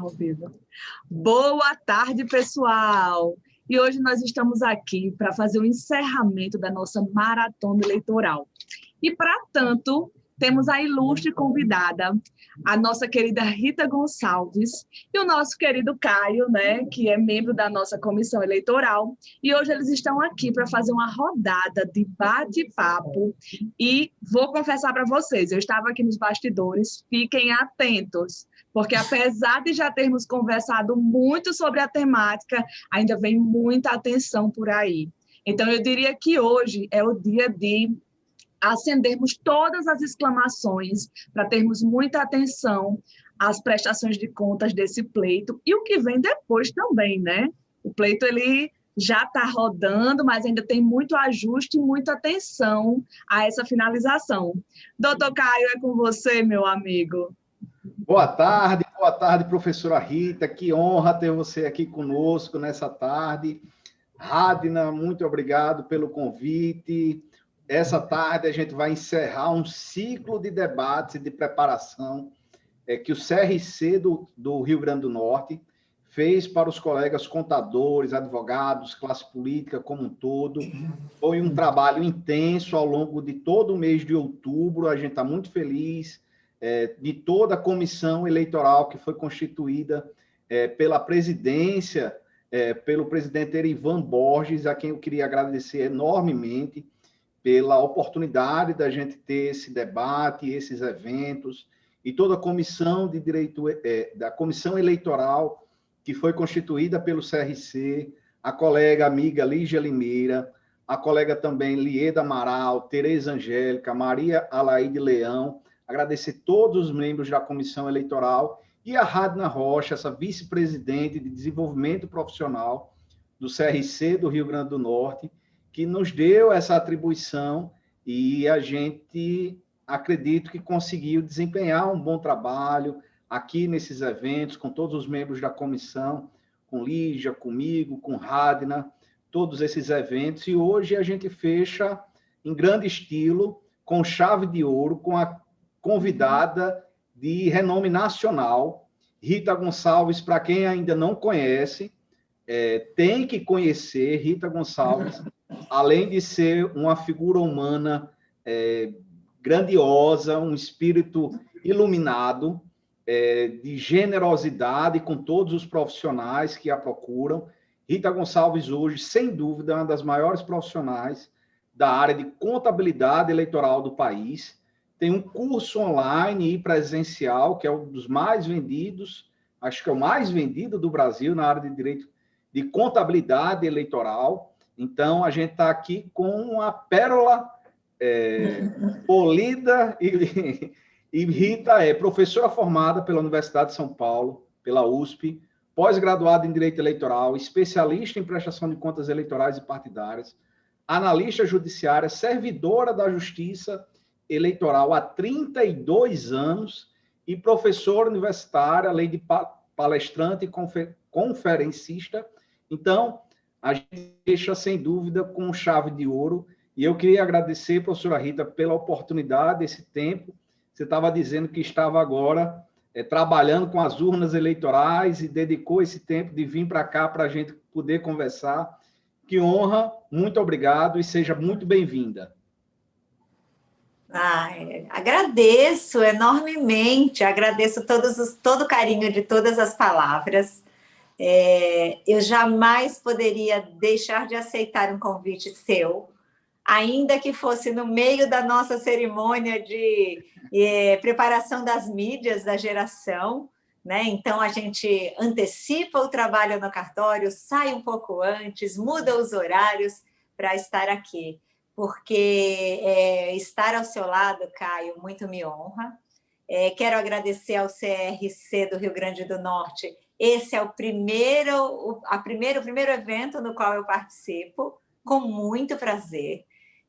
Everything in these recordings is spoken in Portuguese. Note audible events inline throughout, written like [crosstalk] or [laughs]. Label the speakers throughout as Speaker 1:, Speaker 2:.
Speaker 1: Ao vivo. Boa tarde, pessoal! E hoje nós estamos aqui para fazer o encerramento da nossa maratona eleitoral. E, para tanto, temos a ilustre convidada, a nossa querida Rita Gonçalves e o nosso querido Caio, né, que é membro da nossa comissão eleitoral. E hoje eles estão aqui para fazer uma rodada de bate-papo. E vou confessar para vocês, eu estava aqui nos bastidores, fiquem atentos, porque apesar de já termos conversado muito sobre a temática, ainda vem muita atenção por aí. Então, eu diria que hoje é o dia de acendermos todas as exclamações, para termos muita atenção às prestações de contas desse pleito e o que vem depois também, né? O pleito ele já está rodando, mas ainda tem muito ajuste e muita atenção a essa finalização. Doutor Caio, é com você, meu amigo.
Speaker 2: Boa tarde, boa tarde, professora Rita. Que honra ter você aqui conosco nessa tarde. Radna, muito obrigado pelo convite. Essa tarde a gente vai encerrar um ciclo de debates e de preparação é, que o CRC do, do Rio Grande do Norte fez para os colegas contadores, advogados, classe política como um todo. Foi um trabalho intenso ao longo de todo o mês de outubro. A gente está muito feliz é, de toda a comissão eleitoral que foi constituída é, pela presidência, é, pelo presidente Erivan Borges, a quem eu queria agradecer enormemente pela oportunidade da gente ter esse debate, esses eventos, e toda a comissão de direito, é, da comissão eleitoral que foi constituída pelo CRC, a colega amiga Lígia Limeira, a colega também Lieda Amaral, Tereza Angélica, Maria Alaide Leão, agradecer todos os membros da comissão eleitoral e a Radna Rocha, essa vice-presidente de desenvolvimento profissional do CRC do Rio Grande do Norte, que nos deu essa atribuição e a gente acredito que conseguiu desempenhar um bom trabalho aqui nesses eventos, com todos os membros da comissão, com Lígia, comigo, com Radna, todos esses eventos. E hoje a gente fecha em grande estilo, com chave de ouro, com a convidada de renome nacional, Rita Gonçalves, para quem ainda não conhece, é, tem que conhecer Rita Gonçalves [laughs] além de ser uma figura humana é, grandiosa, um espírito iluminado, é, de generosidade com todos os profissionais que a procuram. Rita Gonçalves, hoje, sem dúvida, é uma das maiores profissionais da área de contabilidade eleitoral do país. Tem um curso online e presencial, que é um dos mais vendidos, acho que é o mais vendido do Brasil na área de direito de contabilidade eleitoral. Então, a gente está aqui com uma pérola é, [laughs] polida e, [laughs] e Rita é professora formada pela Universidade de São Paulo, pela USP, pós-graduada em Direito Eleitoral, especialista em prestação de contas eleitorais e partidárias, analista judiciária, servidora da Justiça Eleitoral há 32 anos e professora universitária, além de palestrante e conferencista. Então, a gente deixa, sem dúvida, com chave de ouro. E eu queria agradecer, professora Rita, pela oportunidade, esse tempo. Você estava dizendo que estava agora é, trabalhando com as urnas eleitorais e dedicou esse tempo de vir para cá para a gente poder conversar. Que honra, muito obrigado e seja muito bem-vinda.
Speaker 3: Agradeço enormemente, agradeço todos os, todo o carinho de todas as palavras. É, eu jamais poderia deixar de aceitar um convite seu, ainda que fosse no meio da nossa cerimônia de é, preparação das mídias da geração, né? Então, a gente antecipa o trabalho no cartório, sai um pouco antes, muda os horários para estar aqui, porque é, estar ao seu lado, Caio, muito me honra. É, quero agradecer ao CRC do Rio Grande do Norte esse é o primeiro, a primeiro, o primeiro evento no qual eu participo, com muito prazer.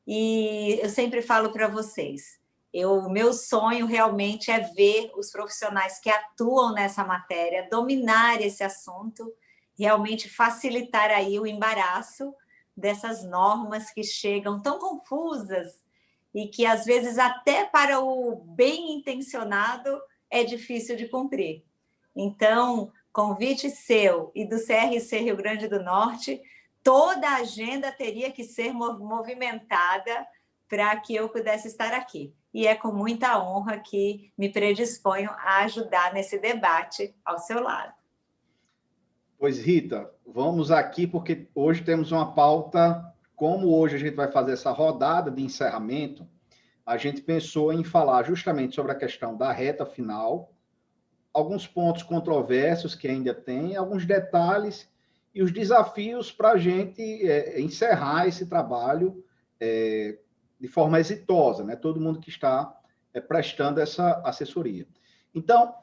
Speaker 3: E eu sempre falo para vocês, o meu sonho realmente é ver os profissionais que atuam nessa matéria dominar esse assunto, realmente facilitar aí o embaraço dessas normas que chegam tão confusas e que, às vezes, até para o bem intencionado, é difícil de cumprir. Então, convite seu e do CRC Rio Grande do Norte, toda a agenda teria que ser movimentada para que eu pudesse estar aqui. E é com muita honra que me predisponho a ajudar nesse debate ao seu lado.
Speaker 2: Pois, Rita, vamos aqui porque hoje temos uma pauta, como hoje a gente vai fazer essa rodada de encerramento, a gente pensou em falar justamente sobre a questão da reta final, alguns pontos controversos que ainda tem, alguns detalhes e os desafios para a gente é, encerrar esse trabalho é, de forma exitosa, né? Todo mundo que está é, prestando essa assessoria. Então,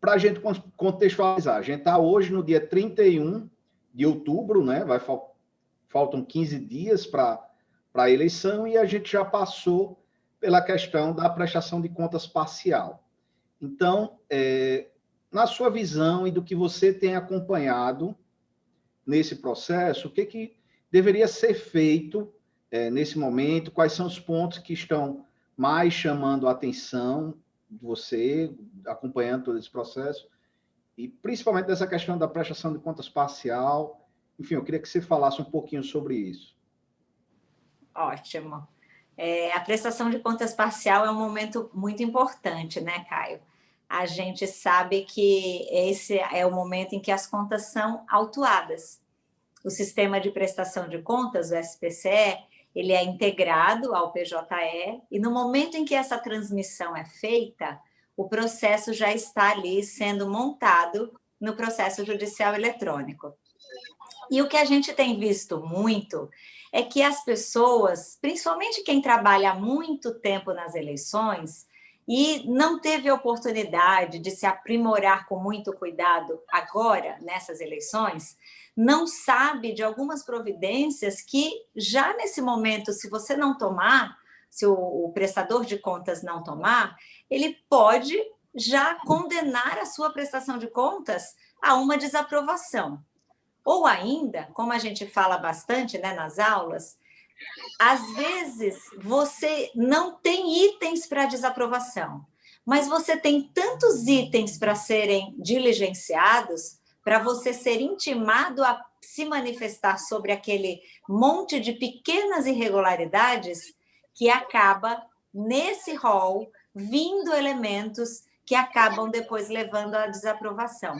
Speaker 2: para a gente contextualizar, a gente está hoje no dia 31 de outubro, né? Vai, faltam 15 dias para a eleição e a gente já passou pela questão da prestação de contas parcial. Então, é, na sua visão e do que você tem acompanhado nesse processo, o que, que deveria ser feito é, nesse momento? Quais são os pontos que estão mais chamando a atenção você, acompanhando todo esse processo? E principalmente dessa questão da prestação de contas parcial. Enfim, eu queria que você falasse um pouquinho sobre isso.
Speaker 3: Ótimo. É, a prestação de contas parcial é um momento muito importante, né, Caio? A gente sabe que esse é o momento em que as contas são autuadas. O sistema de prestação de contas, o SPCE, ele é integrado ao PJE e no momento em que essa transmissão é feita, o processo já está ali sendo montado no processo judicial eletrônico. E o que a gente tem visto muito é que as pessoas, principalmente quem trabalha há muito tempo nas eleições, e não teve oportunidade de se aprimorar com muito cuidado agora, nessas eleições, não sabe de algumas providências que já nesse momento, se você não tomar, se o, o prestador de contas não tomar, ele pode já condenar a sua prestação de contas a uma desaprovação. Ou ainda, como a gente fala bastante né, nas aulas, às vezes você não tem itens para desaprovação, mas você tem tantos itens para serem diligenciados, para você ser intimado a se manifestar sobre aquele monte de pequenas irregularidades que acaba, nesse rol, vindo elementos que acabam depois levando à desaprovação.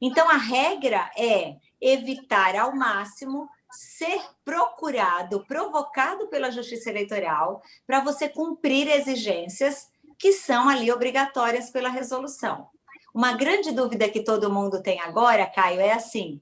Speaker 3: Então, a regra é evitar ao máximo ser procurado, provocado pela Justiça Eleitoral para você cumprir exigências que são ali obrigatórias pela resolução. Uma grande dúvida que todo mundo tem agora, Caio, é assim,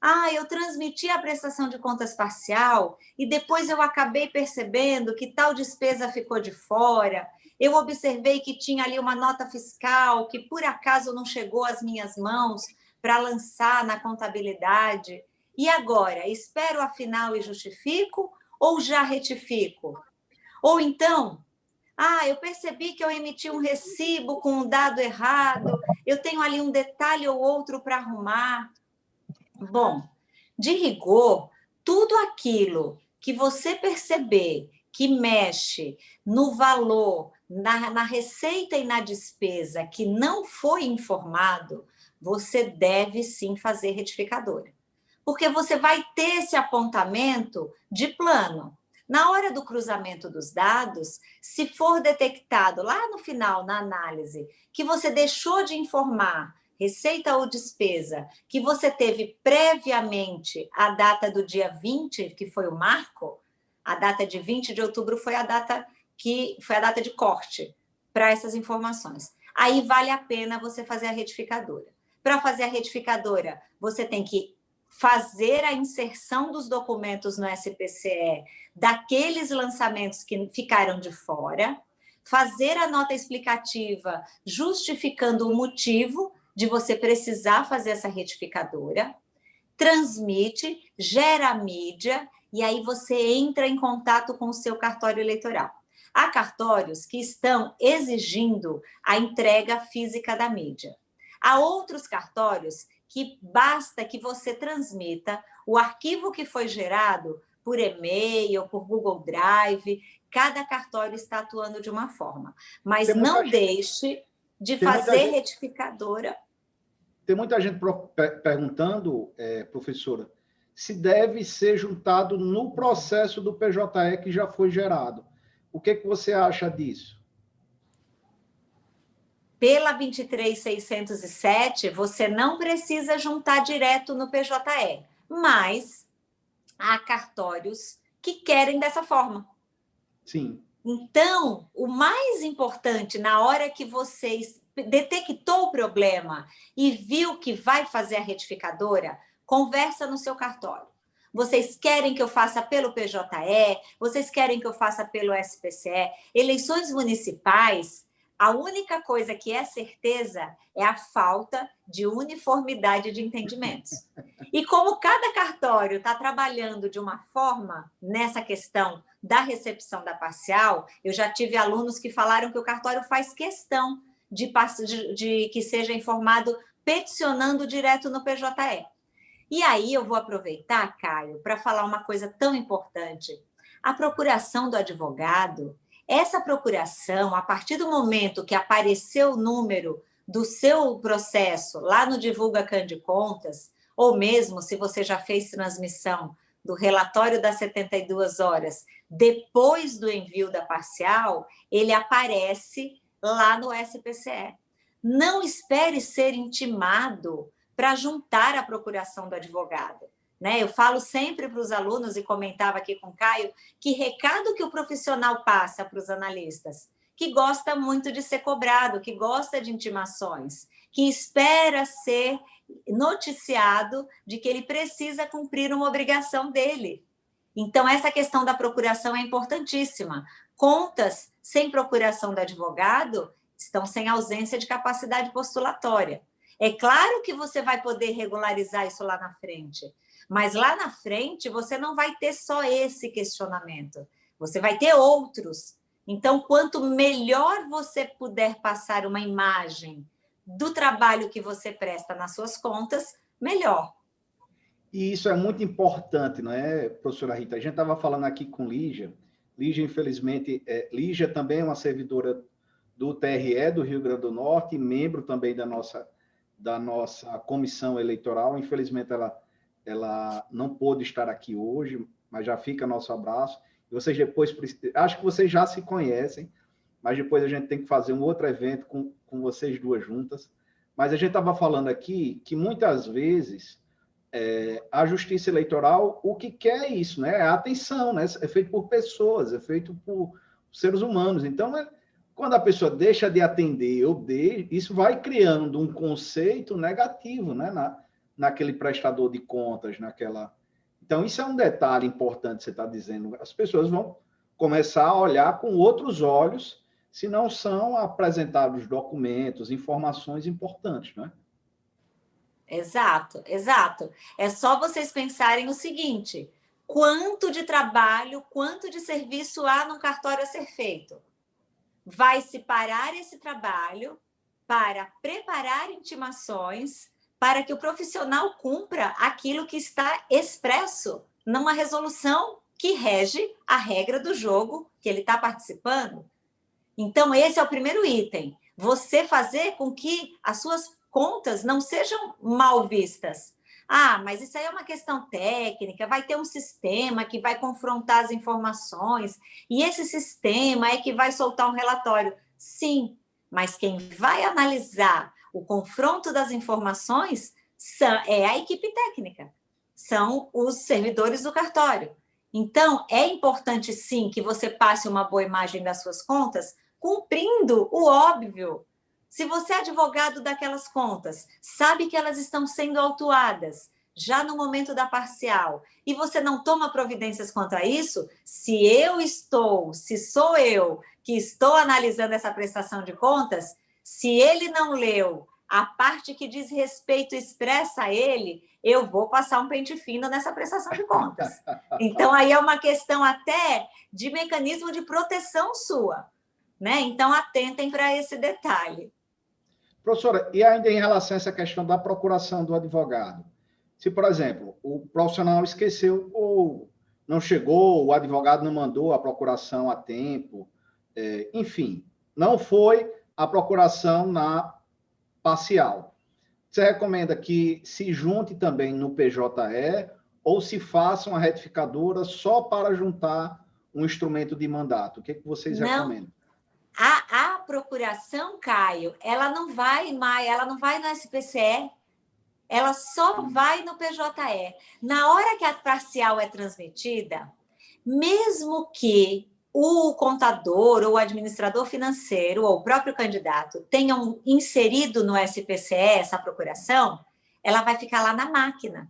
Speaker 3: ah, eu transmiti a prestação de contas parcial e depois eu acabei percebendo que tal despesa ficou de fora, eu observei que tinha ali uma nota fiscal que por acaso não chegou às minhas mãos, para lançar na contabilidade. E agora, espero afinal e justifico ou já retifico? Ou então, ah, eu percebi que eu emiti um recibo com um dado errado, eu tenho ali um detalhe ou outro para arrumar. Bom, de rigor, tudo aquilo que você perceber que mexe no valor, na, na receita e na despesa que não foi informado, você deve sim fazer retificadora. Porque você vai ter esse apontamento de plano. Na hora do cruzamento dos dados, se for detectado lá no final, na análise, que você deixou de informar receita ou despesa, que você teve previamente a data do dia 20, que foi o marco, a data de 20 de outubro foi a data que foi a data de corte para essas informações. Aí vale a pena você fazer a retificadora. Para fazer a retificadora, você tem que fazer a inserção dos documentos no SPCE daqueles lançamentos que ficaram de fora, fazer a nota explicativa justificando o motivo de você precisar fazer essa retificadora, transmite, gera mídia, e aí você entra em contato com o seu cartório eleitoral. Há cartórios que estão exigindo a entrega física da mídia. Há outros cartórios que basta que você transmita o arquivo que foi gerado por e-mail, por Google Drive, cada cartório está atuando de uma forma. Mas não deixe de fazer retificadora.
Speaker 2: tem muita gente perguntando, é, professora, se deve ser juntado no processo do PJE que já foi gerado. O que, que você acha disso?
Speaker 3: Pela 23607, você não precisa juntar direto no PJE, mas há cartórios que querem dessa forma.
Speaker 2: Sim.
Speaker 3: Então, o mais importante na hora que vocês detectou o problema e viu que vai fazer a retificadora, conversa no seu cartório. Vocês querem que eu faça pelo PJE? Vocês querem que eu faça pelo SPCE? Eleições municipais, a única coisa que é certeza é a falta de uniformidade de entendimentos. E como cada cartório está trabalhando de uma forma nessa questão da recepção da parcial, eu já tive alunos que falaram que o cartório faz questão de, de, de que seja informado peticionando direto no PJE. E aí eu vou aproveitar, Caio, para falar uma coisa tão importante. A procuração do advogado, essa procuração, a partir do momento que apareceu o número do seu processo lá no Divulga Can de Contas, ou mesmo se você já fez transmissão do relatório das 72 horas depois do envio da parcial, ele aparece lá no SPCE. Não espere ser intimado para juntar a procuração do advogado. Né? Eu falo sempre para os alunos, e comentava aqui com o Caio, que recado que o profissional passa para os analistas? Que gosta muito de ser cobrado, que gosta de intimações, que espera ser noticiado de que ele precisa cumprir uma obrigação dele. Então, essa questão da procuração é importantíssima. Contas sem procuração do advogado estão sem ausência de capacidade postulatória. É claro que você vai poder regularizar isso lá na frente, mas lá na frente você não vai ter só esse questionamento, você vai ter outros. Então, quanto melhor você puder passar uma imagem do trabalho que você presta nas suas contas, melhor.
Speaker 2: E isso é muito importante, não é, professora Rita? A gente estava falando aqui com Lígia, Lígia, infelizmente, é, Lígia também é uma servidora do TRE do Rio Grande do Norte, membro também da nossa, da nossa comissão eleitoral. Infelizmente, ela, ela não pôde estar aqui hoje, mas já fica nosso abraço. E vocês depois, acho que vocês já se conhecem, mas depois a gente tem que fazer um outro evento com, com vocês duas juntas. Mas a gente estava falando aqui que muitas vezes é, a justiça eleitoral, o que quer é isso, né? É a atenção, né? É feito por pessoas, é feito por seres humanos. Então, é, quando a pessoa deixa de atender ou de, isso vai criando um conceito negativo, né? Na, naquele prestador de contas, naquela. Então, isso é um detalhe importante você está dizendo. As pessoas vão começar a olhar com outros olhos se não são apresentados documentos, informações importantes, né?
Speaker 3: Exato, exato. É só vocês pensarem o seguinte: quanto de trabalho, quanto de serviço há no cartório a ser feito? Vai se parar esse trabalho para preparar intimações para que o profissional cumpra aquilo que está expresso numa resolução que rege a regra do jogo que ele está participando. Então, esse é o primeiro item. Você fazer com que as suas contas não sejam mal vistas. Ah, mas isso aí é uma questão técnica, vai ter um sistema que vai confrontar as informações, e esse sistema é que vai soltar um relatório. Sim, mas quem vai analisar o confronto das informações é a equipe técnica, são os servidores do cartório. Então, é importante sim que você passe uma boa imagem das suas contas, cumprindo o óbvio, se você é advogado daquelas contas, sabe que elas estão sendo autuadas já no momento da parcial e você não toma providências contra isso, se eu estou, se sou eu que estou analisando essa prestação de contas, se ele não leu a parte que diz respeito expressa a ele, eu vou passar um pente fino nessa prestação de contas. [laughs] Então, aí é uma questão até de mecanismo de proteção sua. Né? Então, atentem para esse detalhe.
Speaker 2: Professora, e ainda em relação a essa questão da procuração do advogado? Se, por exemplo, o profissional esqueceu ou não chegou, o advogado não mandou a procuração a tempo, é, enfim, não foi a procuração na parcial. Você recomenda que se junte também no PJE ou se faça uma retificadora só para juntar um instrumento de mandato? O que, é que vocês não. recomendam?
Speaker 3: A, a procuração, Caio, ela não vai mais, ela não vai no SPCE, ela só vai no PJE. Na hora que a parcial é transmitida, mesmo que o contador ou o administrador financeiro ou o próprio candidato tenham inserido no SPCE essa procuração, ela vai ficar lá na máquina.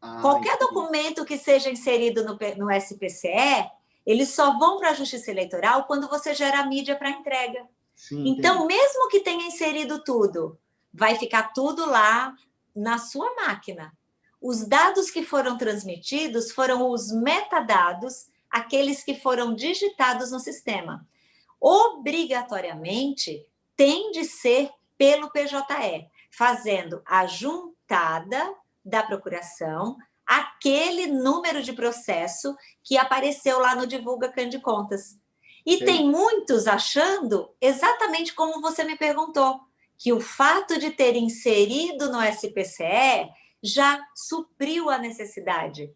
Speaker 3: Ah, Qualquer entendi. documento que seja inserido no, no SPCE, eles só vão para a Justiça Eleitoral quando você gera a mídia para entrega. Sim, então, entendi. mesmo que tenha inserido tudo, vai ficar tudo lá na sua máquina. Os dados que foram transmitidos foram os metadados, aqueles que foram digitados no sistema. Obrigatoriamente, tem de ser pelo PJE, fazendo a juntada da procuração, aquele número de processo que apareceu lá no Divulga Cande Contas. E Sim. tem muitos achando, exatamente como você me perguntou, que o fato de ter inserido no SPCE já supriu a necessidade.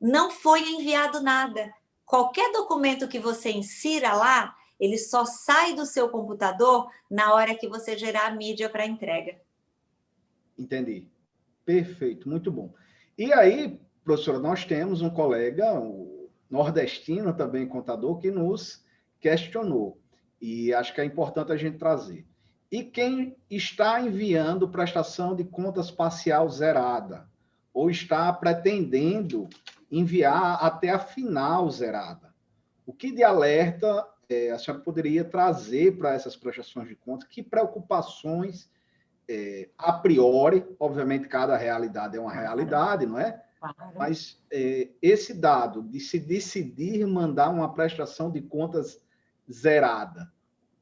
Speaker 3: Não foi enviado nada. Qualquer documento que você insira lá, ele só sai do seu computador na hora que você gerar a mídia para entrega.
Speaker 2: Entendi. Perfeito, muito bom. E aí, professora, nós temos um colega, um nordestino também contador, que nos questionou. E acho que é importante a gente trazer. E quem está enviando prestação de contas parcial zerada, ou está pretendendo enviar até a final zerada, o que de alerta é, a senhora poderia trazer para essas prestações de contas? Que preocupações é, a priori, obviamente cada realidade é uma realidade, não é? Claro. Mas é, esse dado de se decidir mandar uma prestação de contas zerada,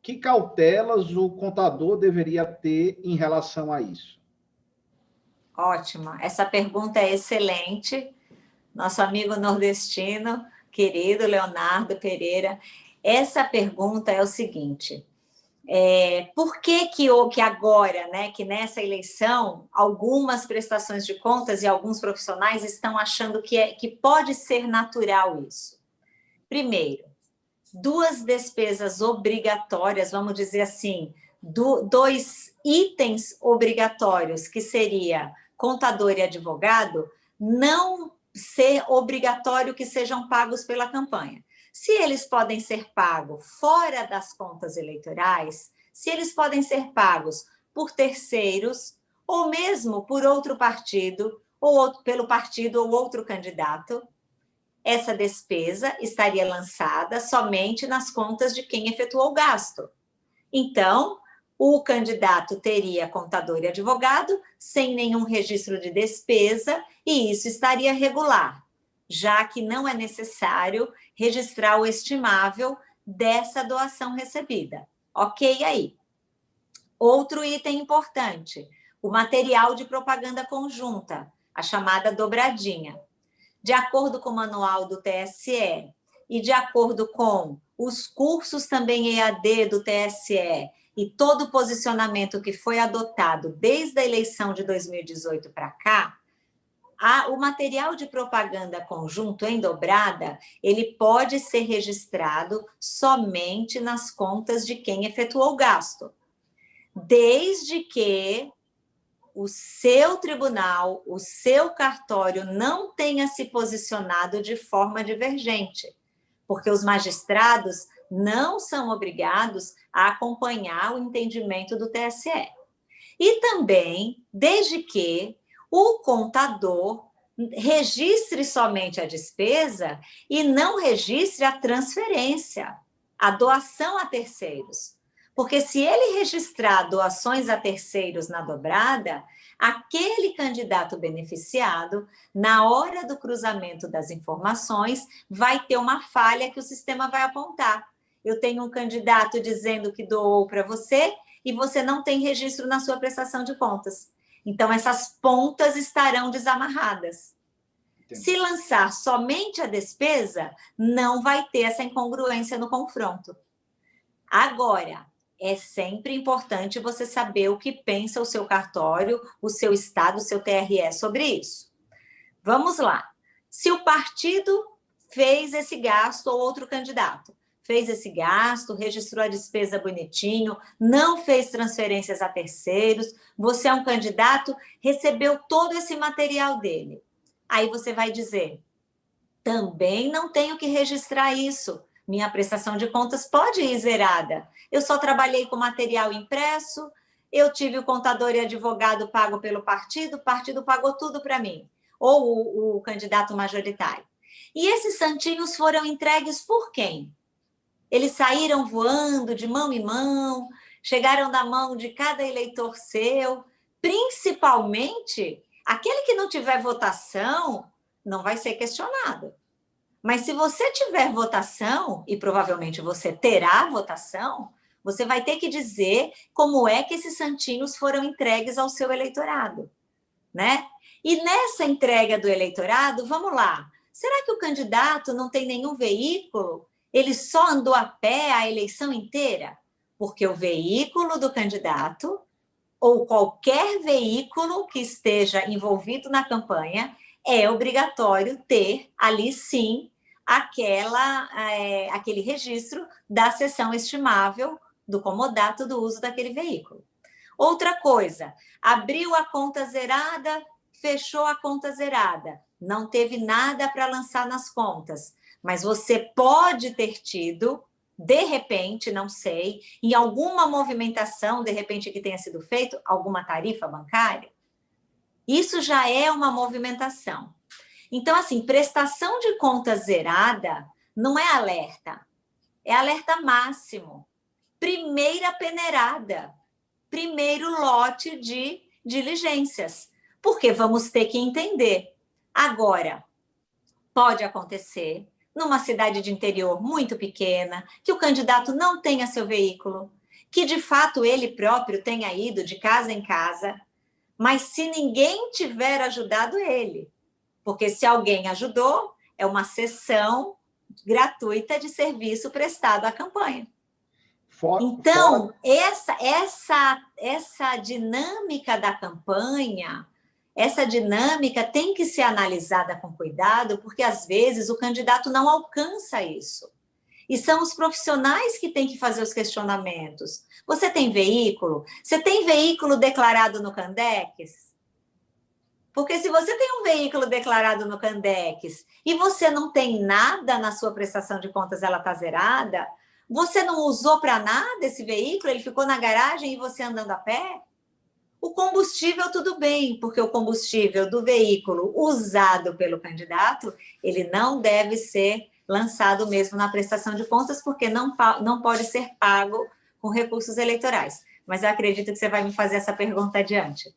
Speaker 2: que cautelas o contador deveria ter em relação a isso?
Speaker 3: Ótima, essa pergunta é excelente. Nosso amigo nordestino, querido Leonardo Pereira, essa pergunta é o seguinte, é, por que que, que agora, né, que nessa eleição, algumas prestações de contas e alguns profissionais estão achando que, é, que pode ser natural isso? Primeiro, duas despesas obrigatórias, vamos dizer assim, do, dois itens obrigatórios, que seria contador e advogado, não ser obrigatório que sejam pagos pela campanha. Se eles podem ser pagos fora das contas eleitorais, se eles podem ser pagos por terceiros, ou mesmo por outro partido, ou outro, pelo partido ou outro candidato, essa despesa estaria lançada somente nas contas de quem efetuou o gasto. Então, o candidato teria contador e advogado sem nenhum registro de despesa e isso estaria regular já que não é necessário registrar o estimável dessa doação recebida. Ok aí. Outro item importante, o material de propaganda conjunta, a chamada dobradinha. De acordo com o manual do TSE e de acordo com os cursos também EAD do TSE e todo o posicionamento que foi adotado desde a eleição de 2018 para cá, a, o material de propaganda conjunto em dobrada, ele pode ser registrado somente nas contas de quem efetuou o gasto, desde que o seu tribunal, o seu cartório não tenha se posicionado de forma divergente, porque os magistrados não são obrigados a acompanhar o entendimento do TSE. E também, desde que o contador registre somente a despesa e não registre a transferência, a doação a terceiros. Porque se ele registrar doações a terceiros na dobrada, aquele candidato beneficiado, na hora do cruzamento das informações, vai ter uma falha que o sistema vai apontar. Eu tenho um candidato dizendo que doou para você e você não tem registro na sua prestação de contas. Então, essas pontas estarão desamarradas. Entendi. Se lançar somente a despesa, não vai ter essa incongruência no confronto. Agora, é sempre importante você saber o que pensa o seu cartório, o seu estado, o seu TRE sobre isso. Vamos lá. Se o partido fez esse gasto ou outro candidato, fez esse gasto, registrou a despesa bonitinho, não fez transferências a terceiros, você é um candidato, recebeu todo esse material dele. Aí você vai dizer, também não tenho que registrar isso, minha prestação de contas pode ir zerada. Eu só trabalhei com material impresso, eu tive o contador e advogado pago pelo partido, o partido pagou tudo para mim, ou o, o candidato majoritário. E esses santinhos foram entregues por quem? Eles saíram voando de mão em mão, chegaram na mão de cada eleitor seu, principalmente aquele que não tiver votação não vai ser questionado. Mas se você tiver votação, e provavelmente você terá votação, você vai ter que dizer como é que esses santinhos foram entregues ao seu eleitorado, né? E nessa entrega do eleitorado, vamos lá, será que o candidato não tem nenhum veículo? Ele só andou a pé a eleição inteira? Porque o veículo do candidato, ou qualquer veículo que esteja envolvido na campanha, é obrigatório ter ali sim aquela, é, aquele registro da sessão estimável do comodato do uso daquele veículo. Outra coisa, abriu a conta zerada, fechou a conta zerada, não teve nada para lançar nas contas, mas você pode ter tido, de repente, não sei, em alguma movimentação, de repente, que tenha sido feito, alguma tarifa bancária, isso já é uma movimentação. Então, assim, prestação de conta zerada não é alerta, é alerta máximo. Primeira peneirada, primeiro lote de diligências, porque vamos ter que entender. Agora, pode acontecer numa cidade de interior muito pequena, que o candidato não tenha seu veículo, que de fato ele próprio tenha ido de casa em casa, mas se ninguém tiver ajudado ele, porque se alguém ajudou, é uma sessão gratuita de serviço prestado à campanha. For, então, for... essa, essa, essa dinâmica da campanha, essa dinâmica tem que ser analisada com cuidado, porque às vezes o candidato não alcança isso. E são os profissionais que têm que fazer os questionamentos. Você tem veículo? Você tem veículo declarado no Candex? Porque se você tem um veículo declarado no Candex e você não tem nada na sua prestação de contas, ela está zerada, você não usou para nada esse veículo, ele ficou na garagem e você andando a pé? O combustível, tudo bem, porque o combustível do veículo usado pelo candidato, ele não deve ser lançado mesmo na prestação de contas, porque não, não pode ser pago com recursos eleitorais. Mas eu acredito que você vai me fazer essa pergunta adiante.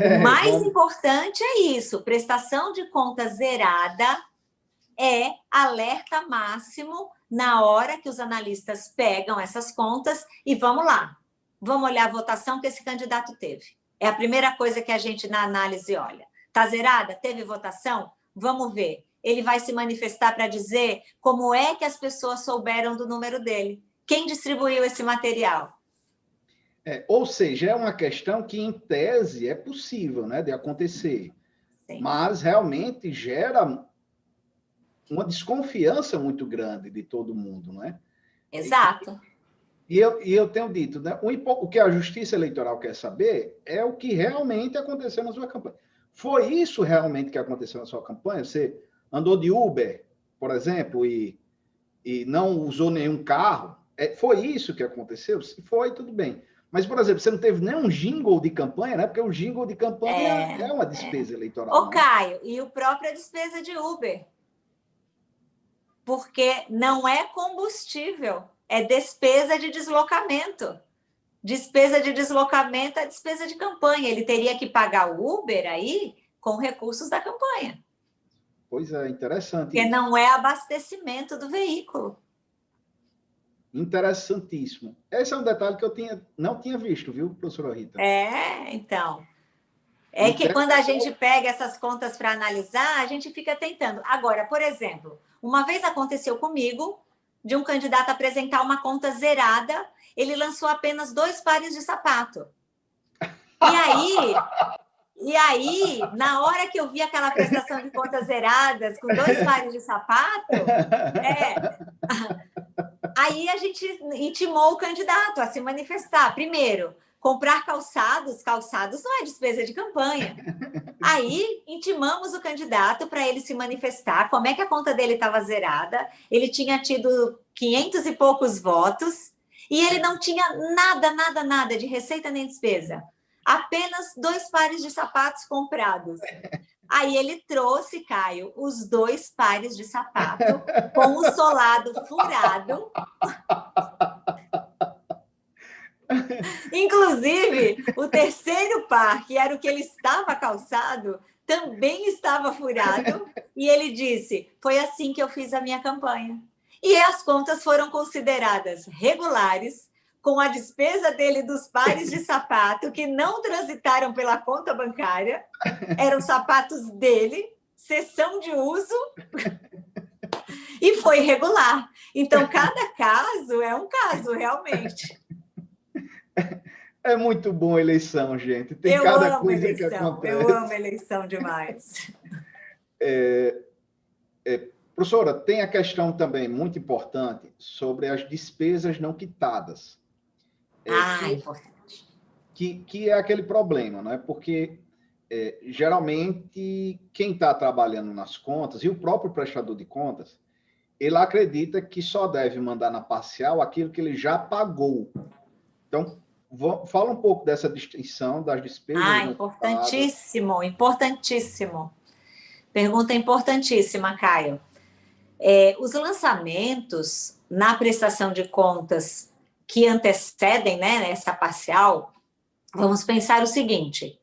Speaker 3: É, o mais importante é isso, prestação de conta zerada é alerta máximo na hora que os analistas pegam essas contas e vamos lá, vamos olhar a votação que esse candidato teve. É a primeira coisa que a gente na análise olha. Está zerada? Teve votação? Vamos ver. Ele vai se manifestar para dizer como é que as pessoas souberam do número dele. Quem distribuiu esse material?
Speaker 2: É, ou seja, é uma questão que, em tese, é possível né, de acontecer, Sim. mas realmente gera uma desconfiança muito grande de todo mundo, não é?
Speaker 3: Exato.
Speaker 2: E, e eu, e eu tenho dito, né, o, o que a Justiça Eleitoral quer saber é o que realmente aconteceu na sua campanha. Foi isso realmente que aconteceu na sua campanha? Você andou de Uber, por exemplo, e, e não usou nenhum carro? É, foi isso que aconteceu? Se foi, tudo bem. Mas, por exemplo, você não teve nenhum jingle de campanha, né? Porque o jingle de campanha é, é uma despesa é. eleitoral.
Speaker 3: Ô, né? Caio, e o próprio é despesa de Uber. Porque não é combustível, é despesa de deslocamento. Despesa de deslocamento é despesa de campanha. Ele teria que pagar o Uber aí com recursos da campanha.
Speaker 2: Pois é, interessante.
Speaker 3: Porque não é abastecimento do veículo.
Speaker 2: Interessantíssimo. Esse é um detalhe que eu tinha, não tinha visto, viu, professora Rita?
Speaker 3: É, então. É que quando a gente pega essas contas para analisar, a gente fica tentando. Agora, por exemplo, uma vez aconteceu comigo, de um candidato apresentar uma conta zerada, ele lançou apenas dois pares de sapato. E aí, e aí, na hora que eu vi aquela prestação de contas zeradas, com dois pares de sapato, é, aí a gente intimou o candidato a se manifestar. Primeiro, comprar calçados, calçados não é despesa de campanha. Aí, intimamos o candidato para ele se manifestar, como é que a conta dele estava zerada, ele tinha tido 500 e poucos votos, e ele não tinha nada, nada, nada de receita nem despesa apenas dois pares de sapatos comprados. Aí ele trouxe, Caio, os dois pares de sapato com o solado furado. Inclusive, o terceiro par, que era o que ele estava calçado, também estava furado. E ele disse: Foi assim que eu fiz a minha campanha. E as contas foram consideradas regulares, com a despesa dele dos pares de sapato que não transitaram pela conta bancária, eram sapatos dele, sessão de uso, [laughs] e foi regular. Então, cada caso é um caso, realmente.
Speaker 2: É muito bom a eleição, gente. Tem eu cada amo coisa eleição, que acontece.
Speaker 3: Eu amo eleição demais.
Speaker 2: É, é, professora, tem a questão também muito importante sobre as despesas não quitadas.
Speaker 3: É, ah, que, importante.
Speaker 2: Que, que é aquele problema, né? Porque é, geralmente quem está trabalhando nas contas e o próprio prestador de contas, ele acredita que só deve mandar na parcial aquilo que ele já pagou. Então, vou, fala um pouco dessa distinção das despesas.
Speaker 3: Ah, importantíssimo, importantíssimo. Pergunta importantíssima, Caio. É, os lançamentos na prestação de contas que antecedem né, essa parcial, vamos pensar o seguinte,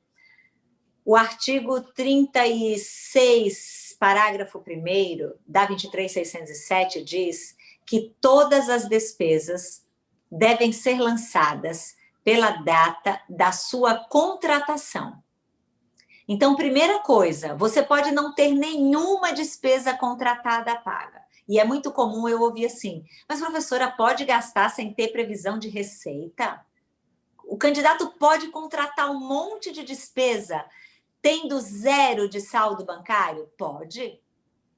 Speaker 3: o artigo 36, parágrafo 1 da 23607 diz que todas as despesas devem ser lançadas pela data da sua contratação. Então, primeira coisa, você pode não ter nenhuma despesa contratada paga. E é muito comum eu ouvir assim, mas professora, pode gastar sem ter previsão de receita? O candidato pode contratar um monte de despesa tendo zero de saldo bancário? Pode,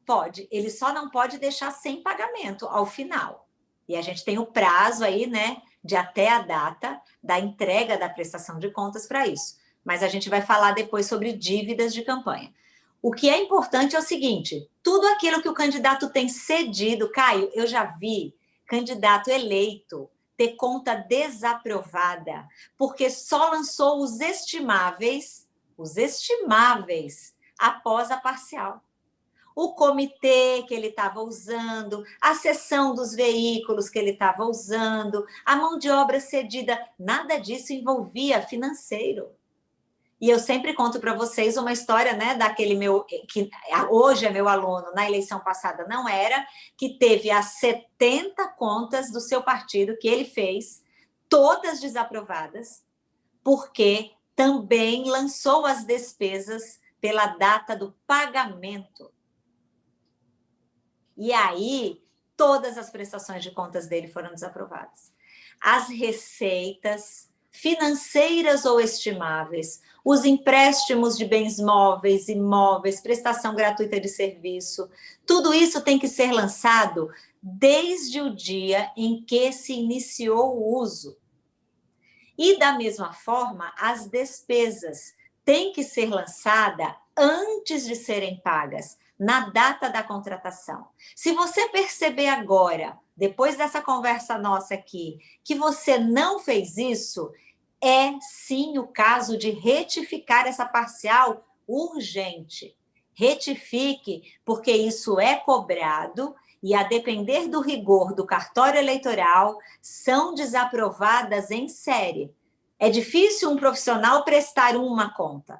Speaker 3: pode. Ele só não pode deixar sem pagamento ao final. E a gente tem o prazo aí, né, de até a data da entrega da prestação de contas para isso. Mas a gente vai falar depois sobre dívidas de campanha. O que é importante é o seguinte, tudo aquilo que o candidato tem cedido, Caio, eu já vi candidato eleito ter conta desaprovada, porque só lançou os estimáveis, os estimáveis, após a parcial. O comitê que ele estava usando, a sessão dos veículos que ele estava usando, a mão de obra cedida, nada disso envolvia financeiro. E eu sempre conto para vocês uma história, né, daquele meu, que hoje é meu aluno, na eleição passada não era, que teve as 70 contas do seu partido que ele fez, todas desaprovadas, porque também lançou as despesas pela data do pagamento. E aí, todas as prestações de contas dele foram desaprovadas. As receitas financeiras ou estimáveis, os empréstimos de bens móveis, imóveis, prestação gratuita de serviço, tudo isso tem que ser lançado desde o dia em que se iniciou o uso. E, da mesma forma, as despesas têm que ser lançadas antes de serem pagas, na data da contratação. Se você perceber agora, depois dessa conversa nossa aqui, que você não fez isso, é sim o caso de retificar essa parcial urgente. Retifique, porque isso é cobrado e, a depender do rigor do cartório eleitoral, são desaprovadas em série. É difícil um profissional prestar uma conta.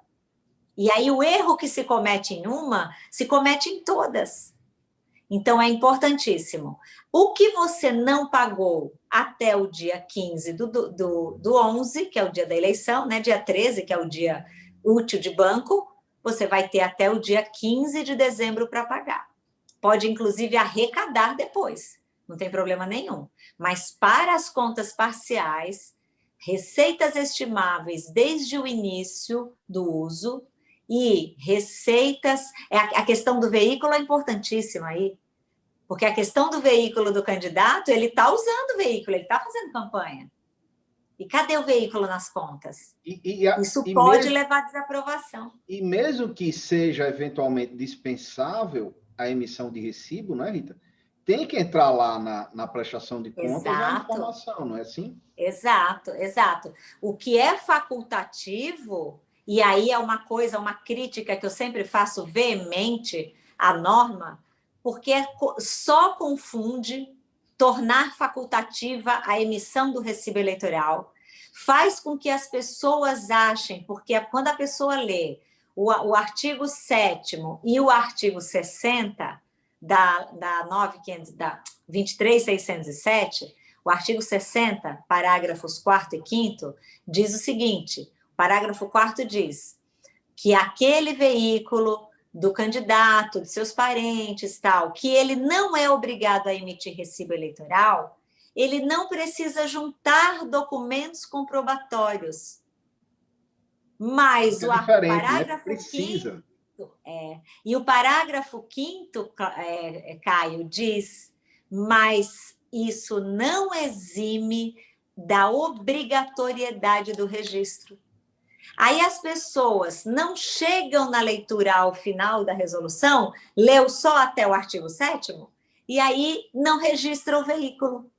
Speaker 3: E aí o erro que se comete em uma, se comete em todas. Então, é importantíssimo. O que você não pagou até o dia 15 do, do, do 11, que é o dia da eleição, né? dia 13, que é o dia útil de banco, você vai ter até o dia 15 de dezembro para pagar. Pode, inclusive, arrecadar depois. não tem problema nenhum. Mas para as contas parciais, receitas estimáveis desde o início do uso e receitas... É a questão do veículo é importantíssima aí, porque a questão do veículo do candidato, ele está usando o veículo, ele está fazendo campanha. E cadê o veículo nas contas?
Speaker 2: E, e a,
Speaker 3: Isso pode mesmo, levar à desaprovação.
Speaker 2: E mesmo que seja eventualmente dispensável a emissão de recibo, né, Rita? tem que entrar lá na, na prestação de contas exato. a informação, não é assim?
Speaker 3: Exato, exato. O que é facultativo, e aí é uma coisa, uma crítica que eu sempre faço veemente à norma, porque é só confunde tornar facultativa a emissão do recibo eleitoral, faz com que as pessoas achem, porque quando a pessoa lê o, o artigo 7 e o artigo 60, da, da, 9, da 23.607, o artigo 60, parágrafos 4 e 5 diz o seguinte, parágrafo 4 diz que aquele veículo do candidato, de seus parentes, tal, que ele não é obrigado a emitir recibo eleitoral, ele não precisa juntar documentos comprobatórios. Mas é o né? parágrafo né? 5 é. E o parágrafo 5 é, é, Caio, diz, mas isso não exime da obrigatoriedade do registro. Aí as pessoas não chegam na leitura ao final da resolução, leu só até o artigo 7 e aí não registra o veículo.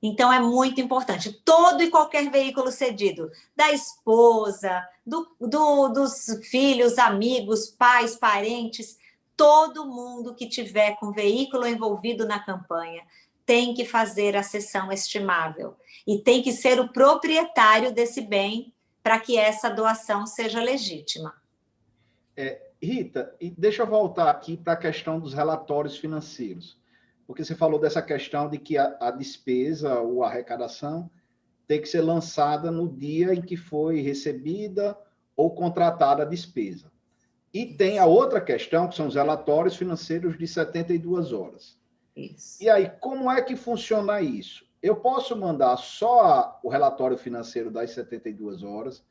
Speaker 3: Então, é muito importante. Todo e qualquer veículo cedido, da esposa, do, do, dos filhos, amigos, pais, parentes, todo mundo que tiver com veículo envolvido na campanha tem que fazer a sessão estimável e tem que ser o proprietário desse bem para que essa doação seja legítima.
Speaker 2: É, Rita, e deixa eu voltar aqui para a questão dos relatórios financeiros porque você falou dessa questão de que a, a despesa ou a arrecadação tem que ser lançada no dia em que foi recebida ou contratada a despesa. E tem a outra questão, que são os relatórios financeiros de 72 horas. Isso. E aí, como é que funciona isso? Eu posso mandar só o relatório financeiro das 72 horas,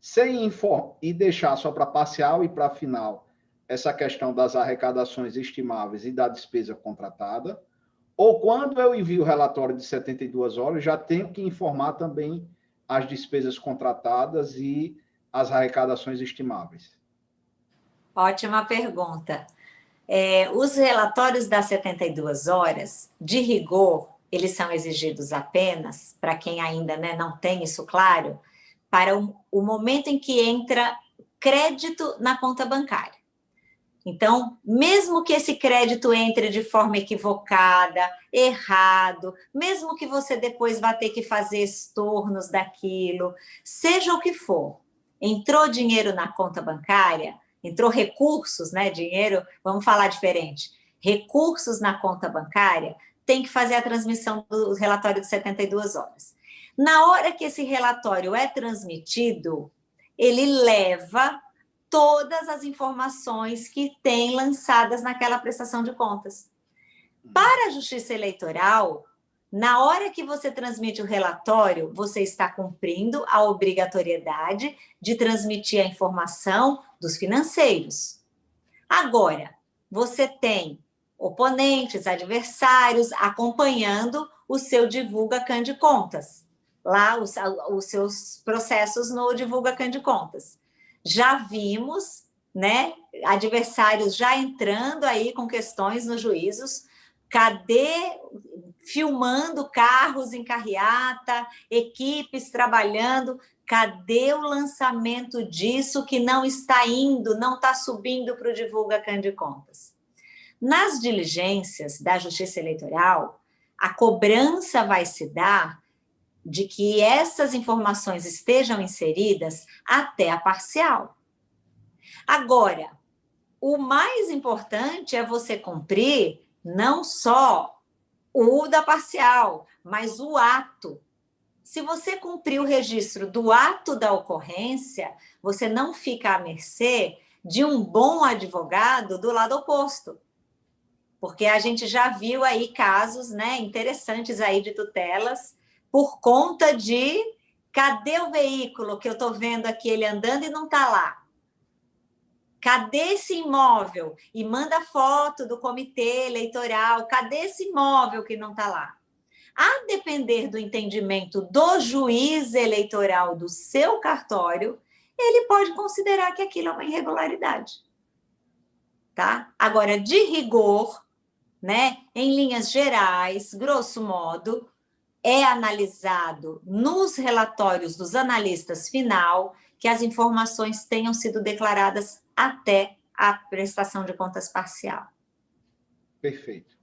Speaker 2: sem inform e deixar só para parcial e para final essa questão das arrecadações estimáveis e da despesa contratada, ou quando eu envio o relatório de 72 horas, já tenho que informar também as despesas contratadas e as arrecadações estimáveis.
Speaker 3: Ótima pergunta. É, os relatórios das 72 horas, de rigor, eles são exigidos apenas, para quem ainda né, não tem isso claro, para o, o momento em que entra crédito na conta bancária. Então, mesmo que esse crédito entre de forma equivocada, errado, mesmo que você depois vá ter que fazer estornos daquilo, seja o que for, entrou dinheiro na conta bancária, entrou recursos, né, dinheiro, vamos falar diferente, recursos na conta bancária, tem que fazer a transmissão do relatório de 72 horas. Na hora que esse relatório é transmitido, ele leva todas as informações que tem lançadas naquela prestação de contas. Para a Justiça Eleitoral, na hora que você transmite o relatório, você está cumprindo a obrigatoriedade de transmitir a informação dos financeiros. Agora, você tem oponentes, adversários, acompanhando o seu Divulga Can de Contas. Lá, os, os seus processos no Divulga Can de Contas já vimos né, adversários já entrando aí com questões nos juízos, cadê filmando carros em carreata, equipes trabalhando, cadê o lançamento disso que não está indo, não está subindo para o Divulga Can de Contas? Nas diligências da Justiça Eleitoral, a cobrança vai se dar de que essas informações estejam inseridas até a parcial. Agora, o mais importante é você cumprir não só o da parcial, mas o ato. Se você cumprir o registro do ato da ocorrência, você não fica à mercê de um bom advogado do lado oposto. Porque a gente já viu aí casos né, interessantes aí de tutelas por conta de cadê o veículo que eu estou vendo aqui ele andando e não está lá? Cadê esse imóvel? E manda foto do comitê eleitoral, cadê esse imóvel que não está lá? A depender do entendimento do juiz eleitoral do seu cartório, ele pode considerar que aquilo é uma irregularidade. Tá? Agora, de rigor, né, em linhas gerais, grosso modo, é analisado nos relatórios dos analistas final que as informações tenham sido declaradas até a prestação de contas parcial.
Speaker 2: Perfeito.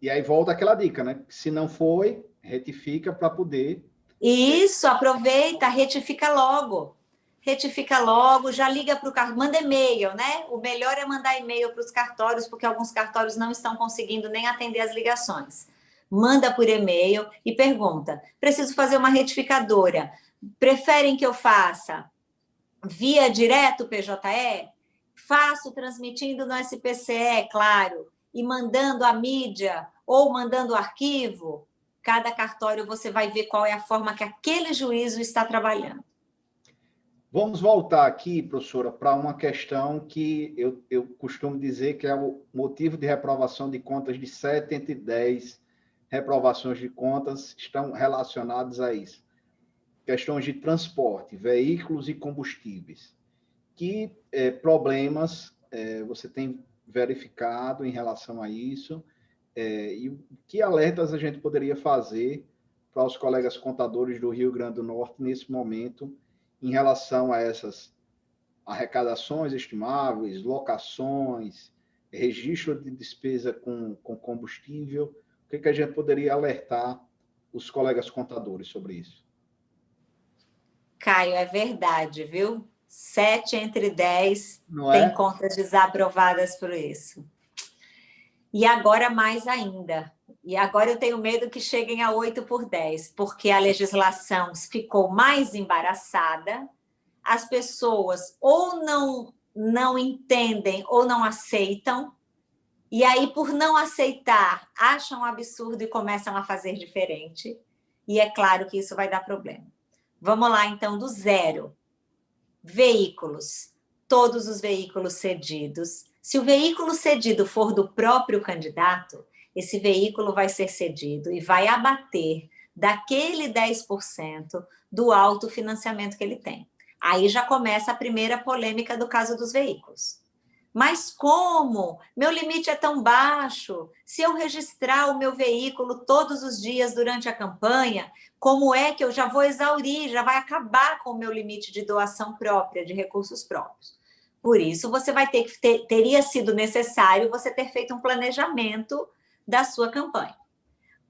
Speaker 2: E aí volta aquela dica, né? Se não foi, retifica para poder...
Speaker 3: Isso, aproveita, retifica logo. Retifica logo, já liga para o cartório, manda e-mail, né? O melhor é mandar e-mail para os cartórios, porque alguns cartórios não estão conseguindo nem atender as ligações manda por e-mail e pergunta, preciso fazer uma retificadora, preferem que eu faça via direto PJE? Faço transmitindo no SPCE, claro, e mandando a mídia ou mandando o arquivo, cada cartório você vai ver qual é a forma que aquele juízo está trabalhando.
Speaker 2: Vamos voltar aqui, professora, para uma questão que eu, eu costumo dizer que é o motivo de reprovação de contas de 7 entre 10 reprovações de contas estão relacionadas a isso. Questões de transporte, veículos e combustíveis. Que é, problemas é, você tem verificado em relação a isso? É, e que alertas a gente poderia fazer para os colegas contadores do Rio Grande do Norte nesse momento em relação a essas arrecadações estimáveis, locações, registro de despesa com, com combustível, que, que a gente poderia alertar os colegas contadores sobre isso?
Speaker 3: Caio, é verdade, viu? Sete entre dez Não tem é? contas desaprovadas por isso. E agora mais ainda. E agora eu tenho medo que cheguem a 8 por 10, porque a legislação ficou mais embaraçada, as pessoas ou não, não entendem ou não aceitam, e aí, por não aceitar, acham um absurdo e começam a fazer diferente. E é claro que isso vai dar problema. Vamos lá, então, do zero. Veículos. Todos os veículos cedidos. Se o veículo cedido for do próprio candidato, esse veículo vai ser cedido e vai abater daquele 10% do autofinanciamento que ele tem. Aí já começa a primeira polêmica do caso dos veículos. Mas como? Meu limite é tão baixo. Se eu registrar o meu veículo todos os dias durante a campanha, como é que eu já vou exaurir, já vai acabar com o meu limite de doação própria, de recursos próprios? Por isso, você vai ter que ter, teria sido necessário você ter feito um planejamento da sua campanha.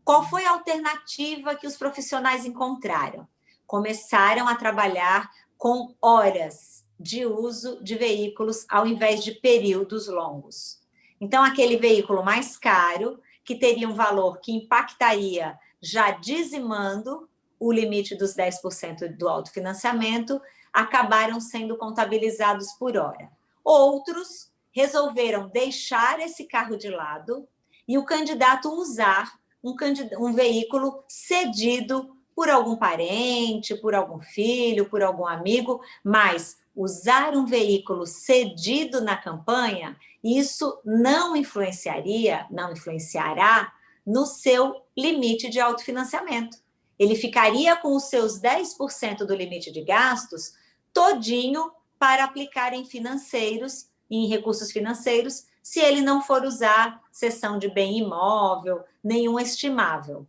Speaker 3: Qual foi a alternativa que os profissionais encontraram? Começaram a trabalhar com horas de uso de veículos ao invés de períodos longos. Então, aquele veículo mais caro, que teria um valor que impactaria já dizimando o limite dos 10% do autofinanciamento, acabaram sendo contabilizados por hora. Outros resolveram deixar esse carro de lado e o candidato usar um, um veículo cedido por algum parente, por algum filho, por algum amigo, mas usar um veículo cedido na campanha, isso não influenciaria, não influenciará no seu limite de autofinanciamento. Ele ficaria com os seus 10% do limite de gastos todinho para aplicar em financeiros, em recursos financeiros, se ele não for usar sessão de bem imóvel, nenhum estimável.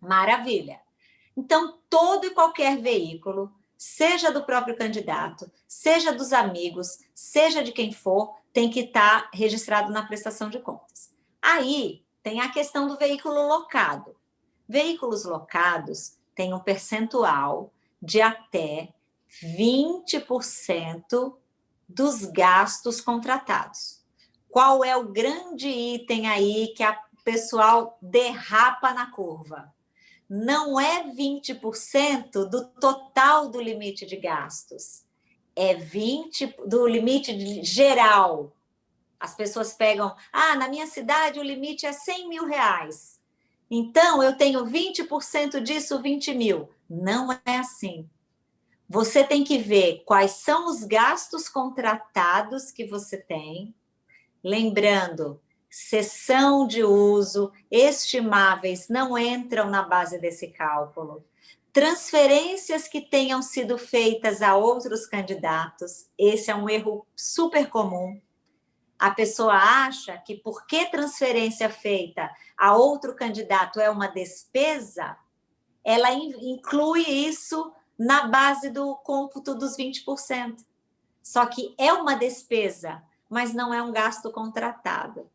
Speaker 3: Maravilha. Então, todo e qualquer veículo seja do próprio candidato, seja dos amigos, seja de quem for, tem que estar registrado na prestação de contas. Aí tem a questão do veículo locado. Veículos locados têm um percentual de até 20% dos gastos contratados. Qual é o grande item aí que a pessoal derrapa na curva? não é 20% do total do limite de gastos, é 20% do limite geral. As pessoas pegam, ah, na minha cidade o limite é 100 mil reais. Então, eu tenho 20% disso, 20 mil. Não é assim. Você tem que ver quais são os gastos contratados que você tem. Lembrando, sessão de uso, estimáveis não entram na base desse cálculo. Transferências que tenham sido feitas a outros candidatos, esse é um erro super comum. A pessoa acha que porque transferência feita a outro candidato é uma despesa, ela inclui isso na base do cômputo dos 20%. Só que é uma despesa, mas não é um gasto contratado.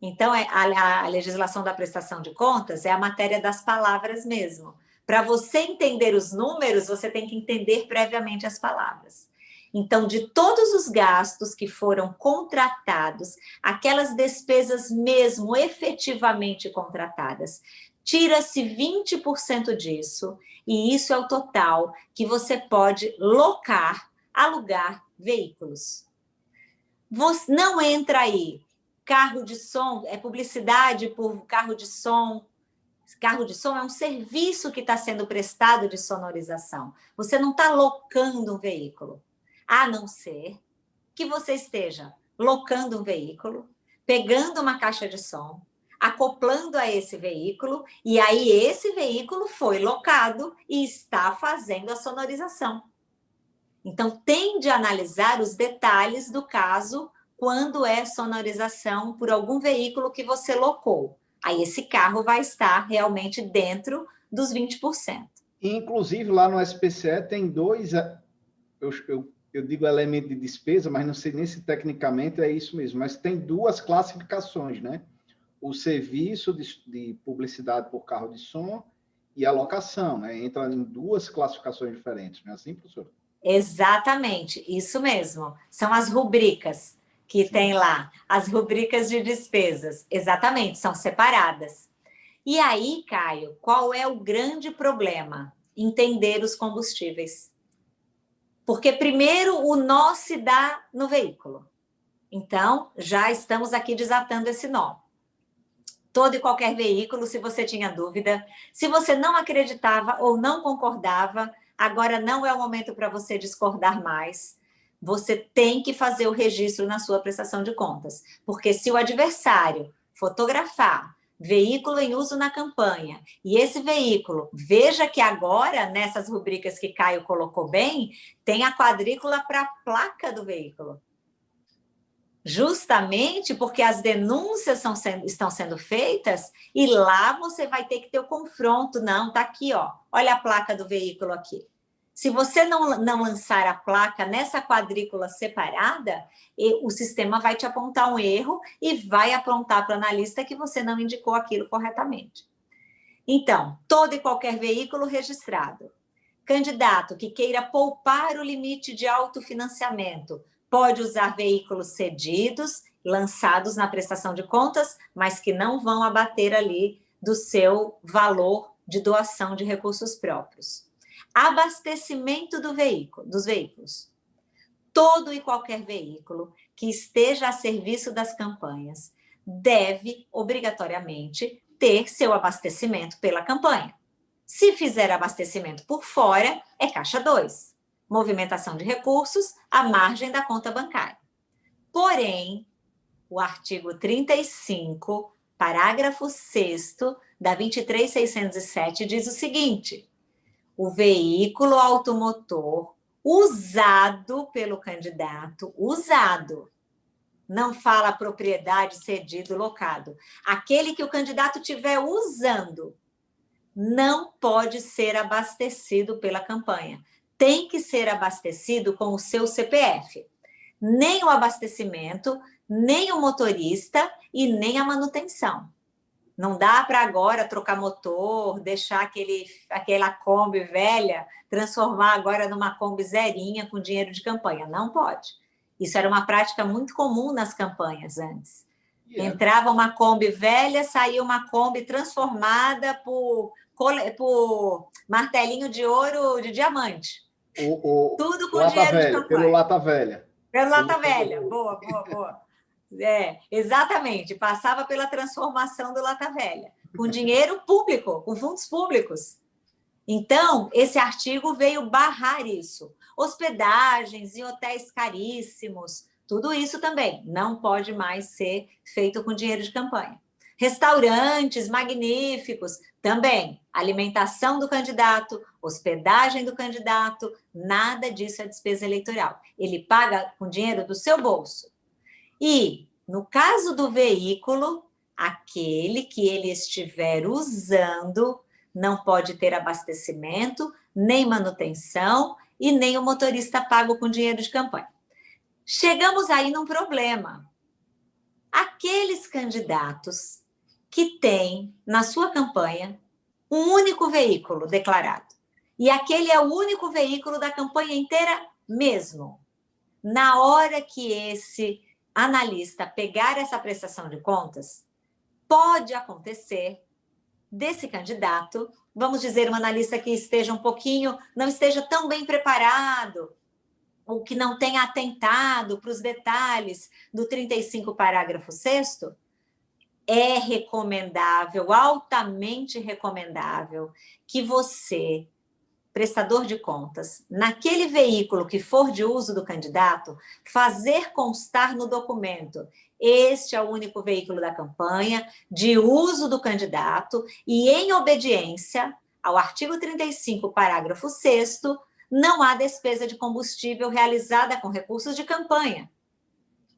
Speaker 3: Então, é, a, a legislação da prestação de contas é a matéria das palavras mesmo. Para você entender os números, você tem que entender previamente as palavras. Então, de todos os gastos que foram contratados, aquelas despesas mesmo efetivamente contratadas, tira-se 20% disso, e isso é o total que você pode locar, alugar veículos. Você não entra aí carro de som, é publicidade por carro de som. Carro de som é um serviço que está sendo prestado de sonorização. Você não está locando um veículo. A não ser que você esteja locando um veículo, pegando uma caixa de som, acoplando a esse veículo, e aí esse veículo foi locado e está fazendo a sonorização. Então, tem de analisar os detalhes do caso quando é sonorização por algum veículo que você locou. Aí esse carro vai estar realmente dentro dos 20%.
Speaker 2: Inclusive, lá no SPCE tem dois, eh, eu, eu, eu digo elemento de despesa, mas não sei nem se tecnicamente é isso mesmo, mas tem duas classificações, né? O serviço de, de publicidade por carro de som e a locação, né? Entra em duas classificações diferentes, não é assim, professor?
Speaker 3: Exatamente, isso mesmo. São as rubricas que tem lá as rubricas de despesas. Exatamente, são separadas. E aí, Caio, qual é o grande problema? Entender os combustíveis. Porque primeiro o nó se dá no veículo. Então, já estamos aqui desatando esse nó. Todo e qualquer veículo, se você tinha dúvida, se você não acreditava ou não concordava, agora não é o momento para você discordar mais você tem que fazer o registro na sua prestação de contas. Porque se o adversário fotografar veículo em uso na campanha, e esse veículo, veja que agora, nessas rubricas que Caio colocou bem, tem a quadrícula para a placa do veículo. Justamente porque as denúncias sendo, estão sendo feitas e lá você vai ter que ter o confronto. Não, tá aqui, ó. Olha a placa do veículo aqui. Se você não, não lançar a placa nessa quadrícula separada, o sistema vai te apontar um erro e vai apontar para o analista que você não indicou aquilo corretamente. Então, todo e qualquer veículo registrado. Candidato que queira poupar o limite de autofinanciamento pode usar veículos cedidos, lançados na prestação de contas, mas que não vão abater ali do seu valor de doação de recursos próprios. Abastecimento do veículo, dos veículos. Todo e qualquer veículo que esteja a serviço das campanhas deve, obrigatoriamente, ter seu abastecimento pela campanha. Se fizer abastecimento por fora, é caixa 2. Movimentação de recursos à margem da conta bancária. Porém, o artigo 35, parágrafo 6 da 23607 diz o seguinte: o veículo automotor usado pelo candidato, usado. Não fala propriedade, cedido, locado. Aquele que o candidato estiver usando não pode ser abastecido pela campanha. Tem que ser abastecido com o seu CPF. Nem o abastecimento, nem o motorista e nem a manutenção. Não dá para agora trocar motor, deixar aquele, aquela Kombi velha, transformar agora numa Kombi zerinha com dinheiro de campanha. Não pode. Isso era uma prática muito comum nas campanhas antes. Yeah. Entrava uma Kombi velha, saía uma Kombi transformada por, por martelinho de ouro de diamante.
Speaker 2: O, o, Tudo com dinheiro velha, de campanha. Pelo lata velha.
Speaker 3: Pelo lata velha. Boa, boa, boa. É, exatamente, passava pela transformação do Lata Velha, com [laughs] dinheiro público, com fundos públicos. Então, esse artigo veio barrar isso. Hospedagens em hotéis caríssimos, tudo isso também não pode mais ser feito com dinheiro de campanha. Restaurantes magníficos, também. Alimentação do candidato, hospedagem do candidato, nada disso é despesa eleitoral. Ele paga com dinheiro do seu bolso. E, no caso do veículo, aquele que ele estiver usando não pode ter abastecimento, nem manutenção e nem o motorista pago com dinheiro de campanha. Chegamos aí num problema. Aqueles candidatos que têm na sua campanha um único veículo declarado, e aquele é o único veículo da campanha inteira mesmo. Na hora que esse analista pegar essa prestação de contas, pode acontecer desse candidato, vamos dizer, um analista que esteja um pouquinho, não esteja tão bem preparado, ou que não tenha atentado para os detalhes do 35 parágrafo 6 é recomendável, altamente recomendável, que você, prestador de contas, naquele veículo que for de uso do candidato, fazer constar no documento este é o único veículo da campanha, de uso do candidato, e em obediência ao artigo 35, parágrafo 6 não há despesa de combustível realizada com recursos de campanha.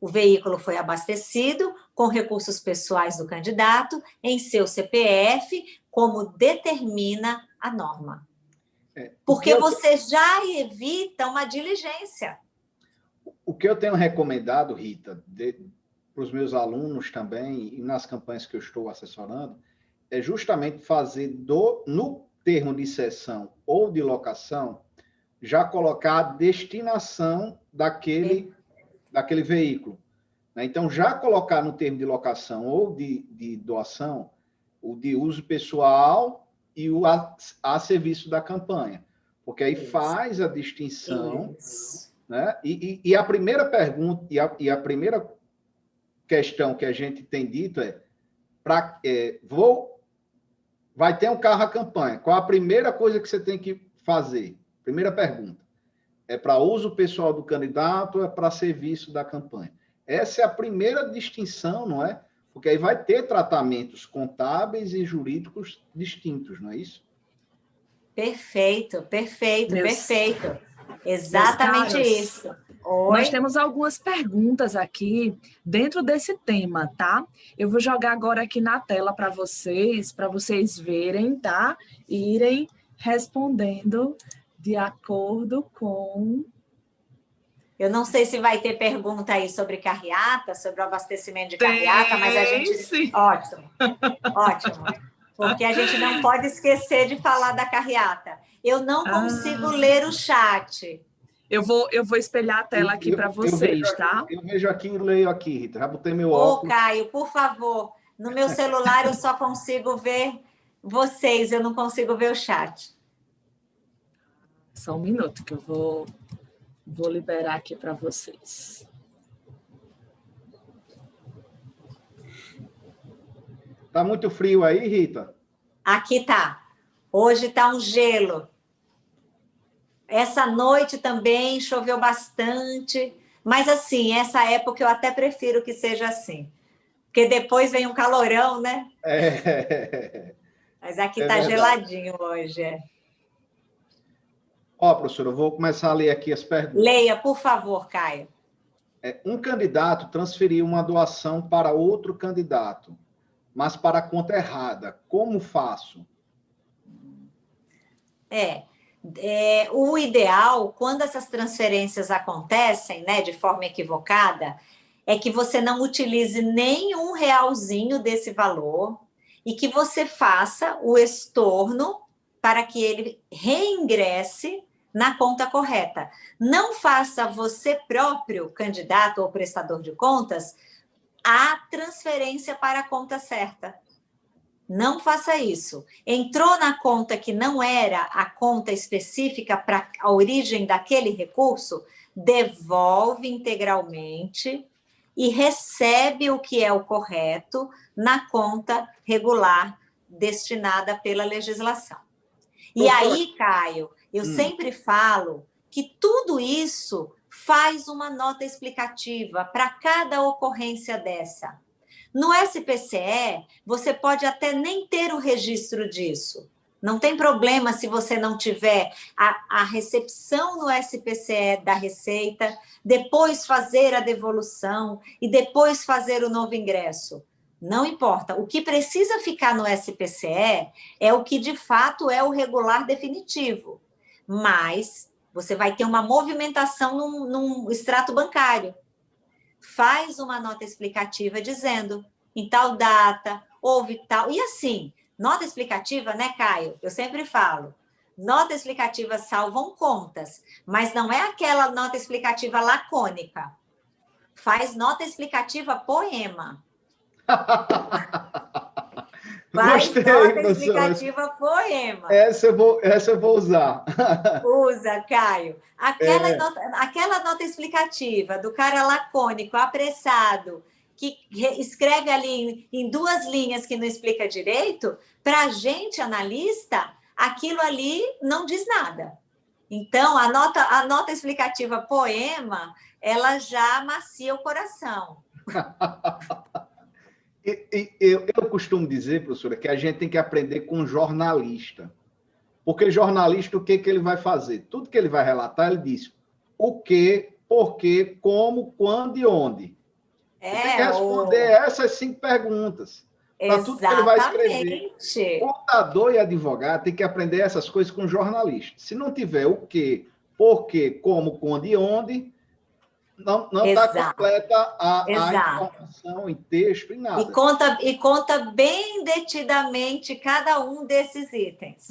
Speaker 3: O veículo foi abastecido com recursos pessoais do candidato em seu CPF, como determina a norma. É, Porque eu... você já evita uma diligência.
Speaker 2: O que eu tenho recomendado, Rita, para os meus alunos também, e nas campanhas que eu estou assessorando, é justamente fazer do, no termo de cessão ou de locação já colocar a destinação daquele, daquele veículo. Né? Então, já colocar no termo de locação ou de, de doação o de uso pessoal e o a, a serviço da campanha. Porque aí Isso. faz a distinção. Né? E, e, e, a primeira pergunta, e a, e a primeira questão que a gente tem dito é, pra, é vou, vai ter um carro a campanha. Qual a primeira coisa que você tem que fazer? Primeira pergunta. É para uso pessoal do candidato ou é para serviço da campanha? Essa é a primeira distinção, não é? Porque aí vai ter tratamentos contábeis e jurídicos distintos, não é isso?
Speaker 3: Perfeito, perfeito, Meus... perfeito. Exatamente isso.
Speaker 1: Oi? Nós temos algumas perguntas aqui dentro desse tema, tá? Eu vou jogar agora aqui na tela para vocês, para vocês verem, tá? Irem respondendo de acordo com...
Speaker 3: Eu não sei se vai ter pergunta aí sobre carreata, sobre o abastecimento de carreata, mas a gente... Sim. Ótimo, ótimo. Porque a gente não pode esquecer de falar da carreata. Eu não consigo ah. ler o chat.
Speaker 1: Eu vou, eu vou espelhar a tela aqui para vocês,
Speaker 2: eu
Speaker 1: tá?
Speaker 2: Eu vejo aqui e leio aqui, Rita. Já botei meu
Speaker 3: Ô,
Speaker 2: óculos.
Speaker 3: Ô, Caio, por favor. No meu celular eu só consigo ver vocês, eu não consigo ver o chat.
Speaker 1: Só um minuto que eu vou, vou liberar aqui para vocês.
Speaker 2: Tá muito frio aí, Rita?
Speaker 3: Aqui tá. Hoje tá um gelo. Essa noite também choveu bastante, mas assim, essa época eu até prefiro que seja assim. Porque depois vem um calorão, né? É. Mas aqui é tá verdade. geladinho hoje, é.
Speaker 2: Ó, professora, eu vou começar a ler aqui as perguntas.
Speaker 3: Leia, por favor, Caio.
Speaker 2: É, um candidato transferiu uma doação para outro candidato, mas para a conta errada. Como faço?
Speaker 3: É, é, o ideal, quando essas transferências acontecem né, de forma equivocada, é que você não utilize nenhum realzinho desse valor e que você faça o estorno para que ele reingresse na conta correta. Não faça você próprio, candidato ou prestador de contas, a transferência para a conta certa. Não faça isso. Entrou na conta que não era a conta específica para a origem daquele recurso, devolve integralmente e recebe o que é o correto na conta regular destinada pela legislação. E aí, Caio, eu hum. sempre falo que tudo isso faz uma nota explicativa para cada ocorrência dessa. No SPCE, você pode até nem ter o registro disso. Não tem problema se você não tiver a, a recepção no SPCE da receita, depois fazer a devolução e depois fazer o novo ingresso. Não importa. O que precisa ficar no SPCE é o que de fato é o regular definitivo. Mas você vai ter uma movimentação num, num extrato bancário. Faz uma nota explicativa dizendo em tal data, houve tal. E assim, nota explicativa, né, Caio? Eu sempre falo, nota explicativa salvam contas, mas não é aquela nota explicativa lacônica. Faz nota explicativa poema. [laughs] Gostei, nota explicativa poema.
Speaker 2: Essa eu vou, essa eu vou usar.
Speaker 3: Usa, Caio. Aquela, é. nota, aquela nota explicativa do cara lacônico, apressado, que escreve ali em duas linhas que não explica direito, para a gente, analista, aquilo ali não diz nada. Então, a nota, a nota explicativa poema, ela já amacia o coração. [laughs]
Speaker 2: eu, eu costumo dizer, professora, que a gente tem que aprender com jornalista. Porque jornalista, o que, que ele vai fazer? Tudo que ele vai relatar, ele diz o que, por quê, como, quando e onde. É, tem que responder o... essas cinco perguntas. Para tudo que ele vai escrever. Contador e advogado tem que aprender essas coisas com jornalista. Se não tiver o que, por quê, como, quando e onde, não está completa a, a, informação em texto, em nada.
Speaker 3: E conta, e conta bem detidamente cada um desses itens.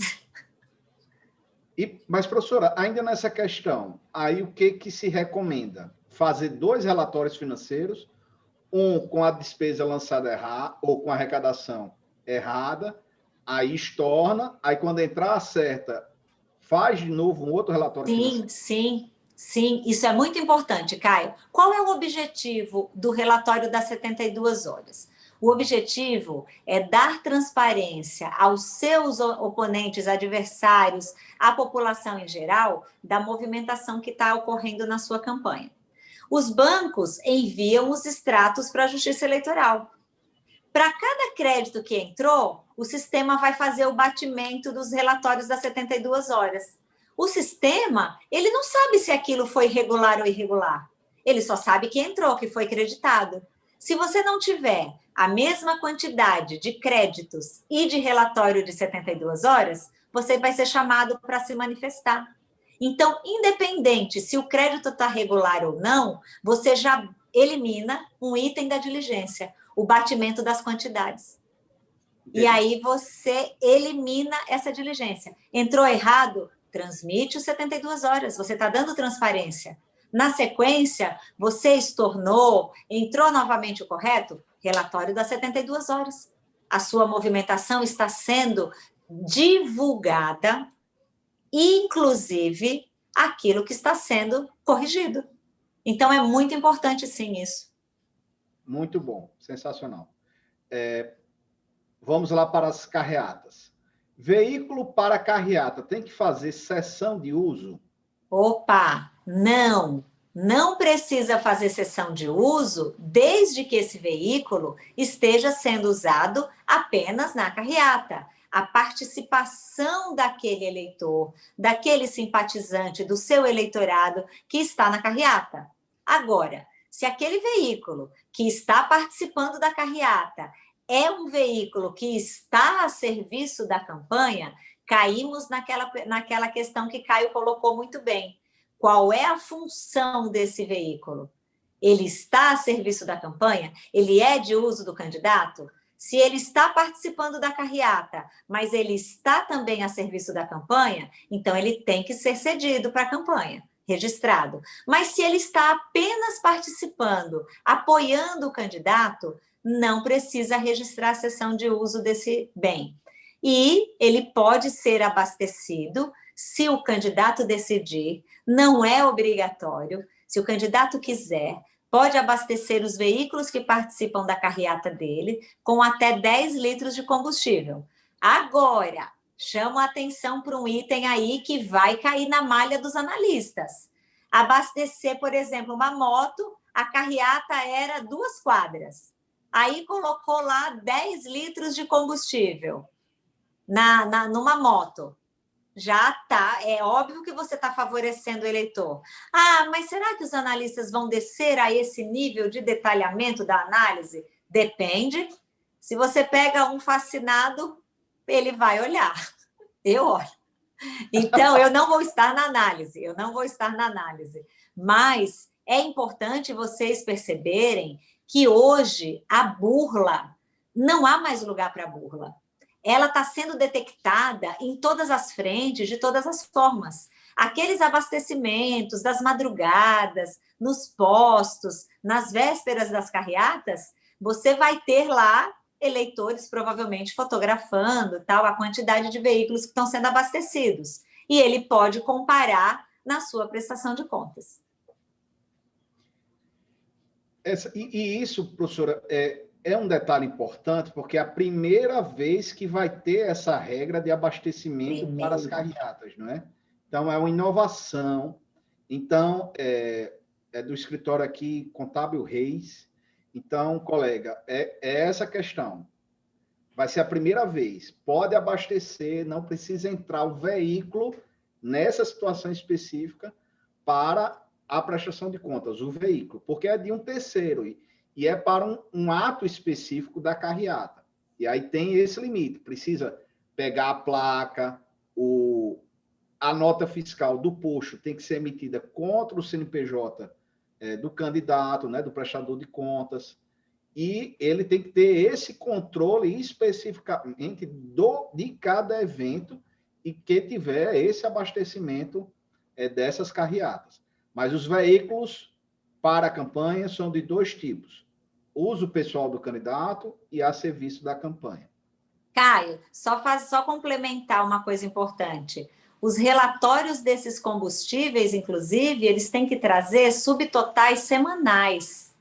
Speaker 2: E, mas, professora, ainda nessa questão, aí o que, que se recomenda? Fazer dois relatórios financeiros, um com a despesa lançada errada, ou com a arrecadação errada, aí estorna, aí quando entrar acerta, faz de novo um outro relatório
Speaker 3: sim, financeiro. Sim, sim. Sim, isso é muito importante, Caio. Qual é o objetivo do relatório das 72 horas? O objetivo é dar transparência aos seus oponentes, adversários, à população em geral, da movimentação que está ocorrendo na sua campanha. Os bancos enviam os extratos para a Justiça Eleitoral. Para cada crédito que entrou, o sistema vai fazer o batimento dos relatórios das 72 horas. O sistema, ele não sabe se aquilo foi regular ou irregular. Ele só sabe que entrou, que foi creditado. Se você não tiver a mesma quantidade de créditos e de relatório de 72 horas, você vai ser chamado para se manifestar. Então, independente se o crédito está regular ou não, você já elimina um item da diligência, o batimento das quantidades. E aí você elimina essa diligência. Entrou errado? Transmite os 72 horas, você está dando transparência. Na sequência, você estornou, entrou novamente o correto? Relatório das 72 horas. A sua movimentação está sendo divulgada, inclusive aquilo que está sendo corrigido. Então, é muito importante, sim, isso.
Speaker 2: Muito bom, sensacional. É, vamos lá para as carreatas. Veículo para carreata tem que fazer sessão de uso?
Speaker 3: Opa, não. Não precisa fazer sessão de uso desde que esse veículo esteja sendo usado apenas na carreata. A participação daquele eleitor, daquele simpatizante, do seu eleitorado que está na carreata. Agora, se aquele veículo que está participando da carreata é um veículo que está a serviço da campanha, caímos naquela, naquela questão que Caio colocou muito bem. Qual é a função desse veículo? Ele está a serviço da campanha? Ele é de uso do candidato? Se ele está participando da carreata, mas ele está também a serviço da campanha, então ele tem que ser cedido para a campanha, registrado. Mas se ele está apenas participando, apoiando o candidato, não precisa registrar a sessão de uso desse bem. E ele pode ser abastecido se o candidato decidir, não é obrigatório, se o candidato quiser, pode abastecer os veículos que participam da carreata dele com até 10 litros de combustível. Agora, chamo a atenção para um item aí que vai cair na malha dos analistas. Abastecer, por exemplo, uma moto, a carreata era duas quadras. Aí colocou lá 10 litros de combustível na, na, numa moto já está, é óbvio que você está favorecendo o eleitor. Ah, mas será que os analistas vão descer a esse nível de detalhamento da análise? Depende. Se você pega um fascinado, ele vai olhar. [laughs] Eu olho. Então, eu não vou estar na análise, eu não vou estar na análise. Mas é importante vocês perceberem que hoje a burla, não há mais lugar para burla ela está sendo detectada em todas as frentes, de todas as formas. Aqueles abastecimentos das madrugadas, nos postos, nas vésperas das carreatas, você vai ter lá eleitores provavelmente fotografando tal a quantidade de veículos que estão sendo abastecidos. E ele pode comparar na sua prestação de contas.
Speaker 2: Essa, e, e, isso, professora, é, é um detalhe importante, porque é a primeira vez que vai ter essa regra de abastecimento Primeiro. para as carreatas, não é? Então, é uma inovação. Então, é, é do escritório aqui, Contábil Reis. Então, colega, é, é essa questão. Vai ser a primeira vez. Pode abastecer, não precisa entrar o veículo nessa situação específica para a prestação de contas, o veículo, porque é de um terceiro. E, e é para um, um ato específico da carreata. E aí tem esse limite, precisa pegar a placa, o, a nota fiscal do posto tem que ser emitida contra o CNPJ é, do candidato, né, do prestador de contas, e ele tem que ter esse controle especificamente do, de cada evento e que tiver esse abastecimento é, dessas carreatas. Mas os veículos para a campanha são de dois tipos uso pessoal do candidato e a serviço da campanha.
Speaker 3: Caio, só, faz, só complementar uma coisa importante. Os relatórios desses combustíveis, inclusive, eles têm que trazer subtotais semanais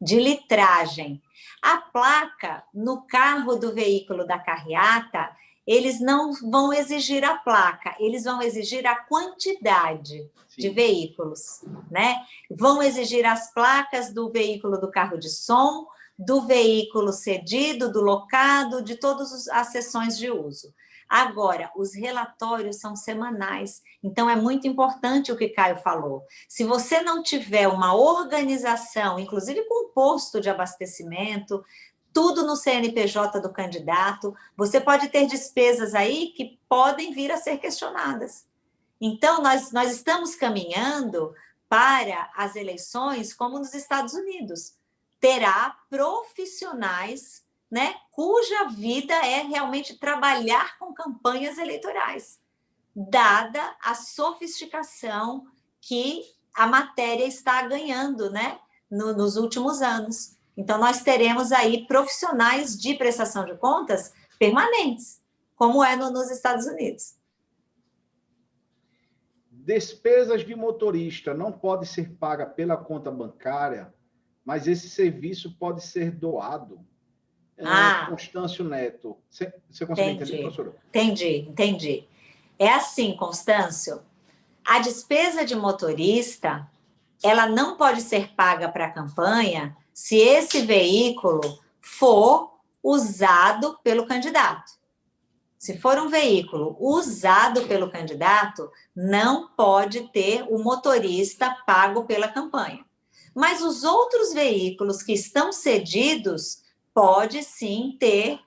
Speaker 3: de litragem. A placa no carro do veículo da carreata, eles não vão exigir a placa, eles vão exigir a quantidade Sim. de veículos, né? Vão exigir as placas do veículo do carro de som, do veículo cedido, do locado, de todas as sessões de uso. Agora, os relatórios são semanais, então é muito importante o que Caio falou. Se você não tiver uma organização, inclusive com posto de abastecimento, tudo no CNPJ do candidato, você pode ter despesas aí que podem vir a ser questionadas. Então, nós, nós estamos caminhando para as eleições como nos Estados Unidos. Terá profissionais né, cuja vida é realmente trabalhar com campanhas eleitorais, dada a sofisticação que a matéria está ganhando né, no, nos últimos anos. Então, nós teremos aí profissionais de prestação de contas permanentes, como é no, nos Estados Unidos.
Speaker 2: Despesas de motorista não pode ser paga pela conta bancária, mas esse serviço pode ser doado. É, ah, Constâncio Neto. Você, você consegue entendi, entender, professora?
Speaker 3: Entendi, entendi. É assim, Constâncio, a despesa de motorista, ela não pode ser paga para a campanha se esse veículo for usado pelo candidato. Se for um veículo usado pelo candidato, não pode ter o motorista pago pela campanha. Mas os outros veículos que estão cedidos, pode sim ter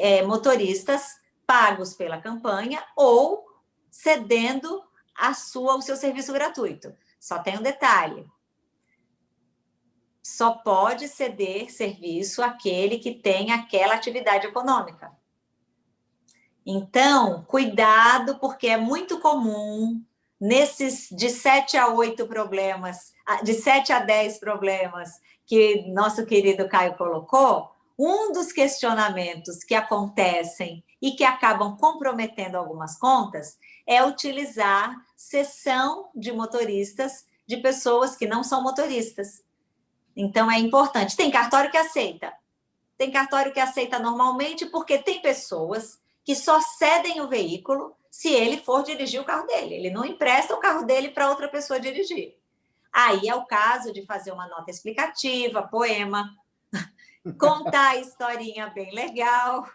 Speaker 3: é, motoristas pagos pela campanha ou cedendo a sua, o seu serviço gratuito. Só tem um detalhe, só pode ceder serviço aquele que tem aquela atividade econômica. Então, cuidado, porque é muito comum, nesses de 7 a 8 problemas, de 7 a 10 problemas que nosso querido Caio colocou, um dos questionamentos que acontecem e que acabam comprometendo algumas contas é utilizar sessão de motoristas de pessoas que não são motoristas Então, é importante. Tem cartório que aceita. Tem cartório que aceita normalmente, porque tem pessoas que só cedem o veículo se ele for dirigir o carro dele. Ele não empresta o carro dele para outra pessoa dirigir. Aí é o caso de fazer uma nota explicativa, poema, [laughs] contar a historinha bem legal,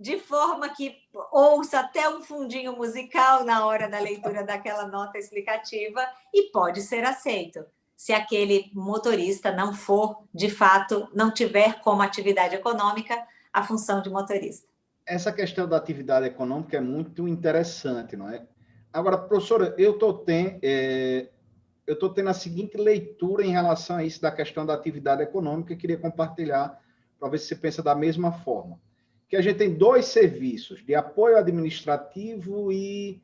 Speaker 3: de forma que ouça até um fundinho musical na hora da leitura daquela nota explicativa e pode ser aceito. Se aquele motorista não for, de fato, não tiver como atividade econômica a função de motorista.
Speaker 2: Essa questão da atividade econômica é muito interessante, não é? Agora, professora, eu estou tendo, é, eu tendo a seguinte leitura em relação a isso da questão da atividade econômica, queria compartilhar para ver se você pensa da mesma forma. Que a gente tem dois serviços, de apoio administrativo e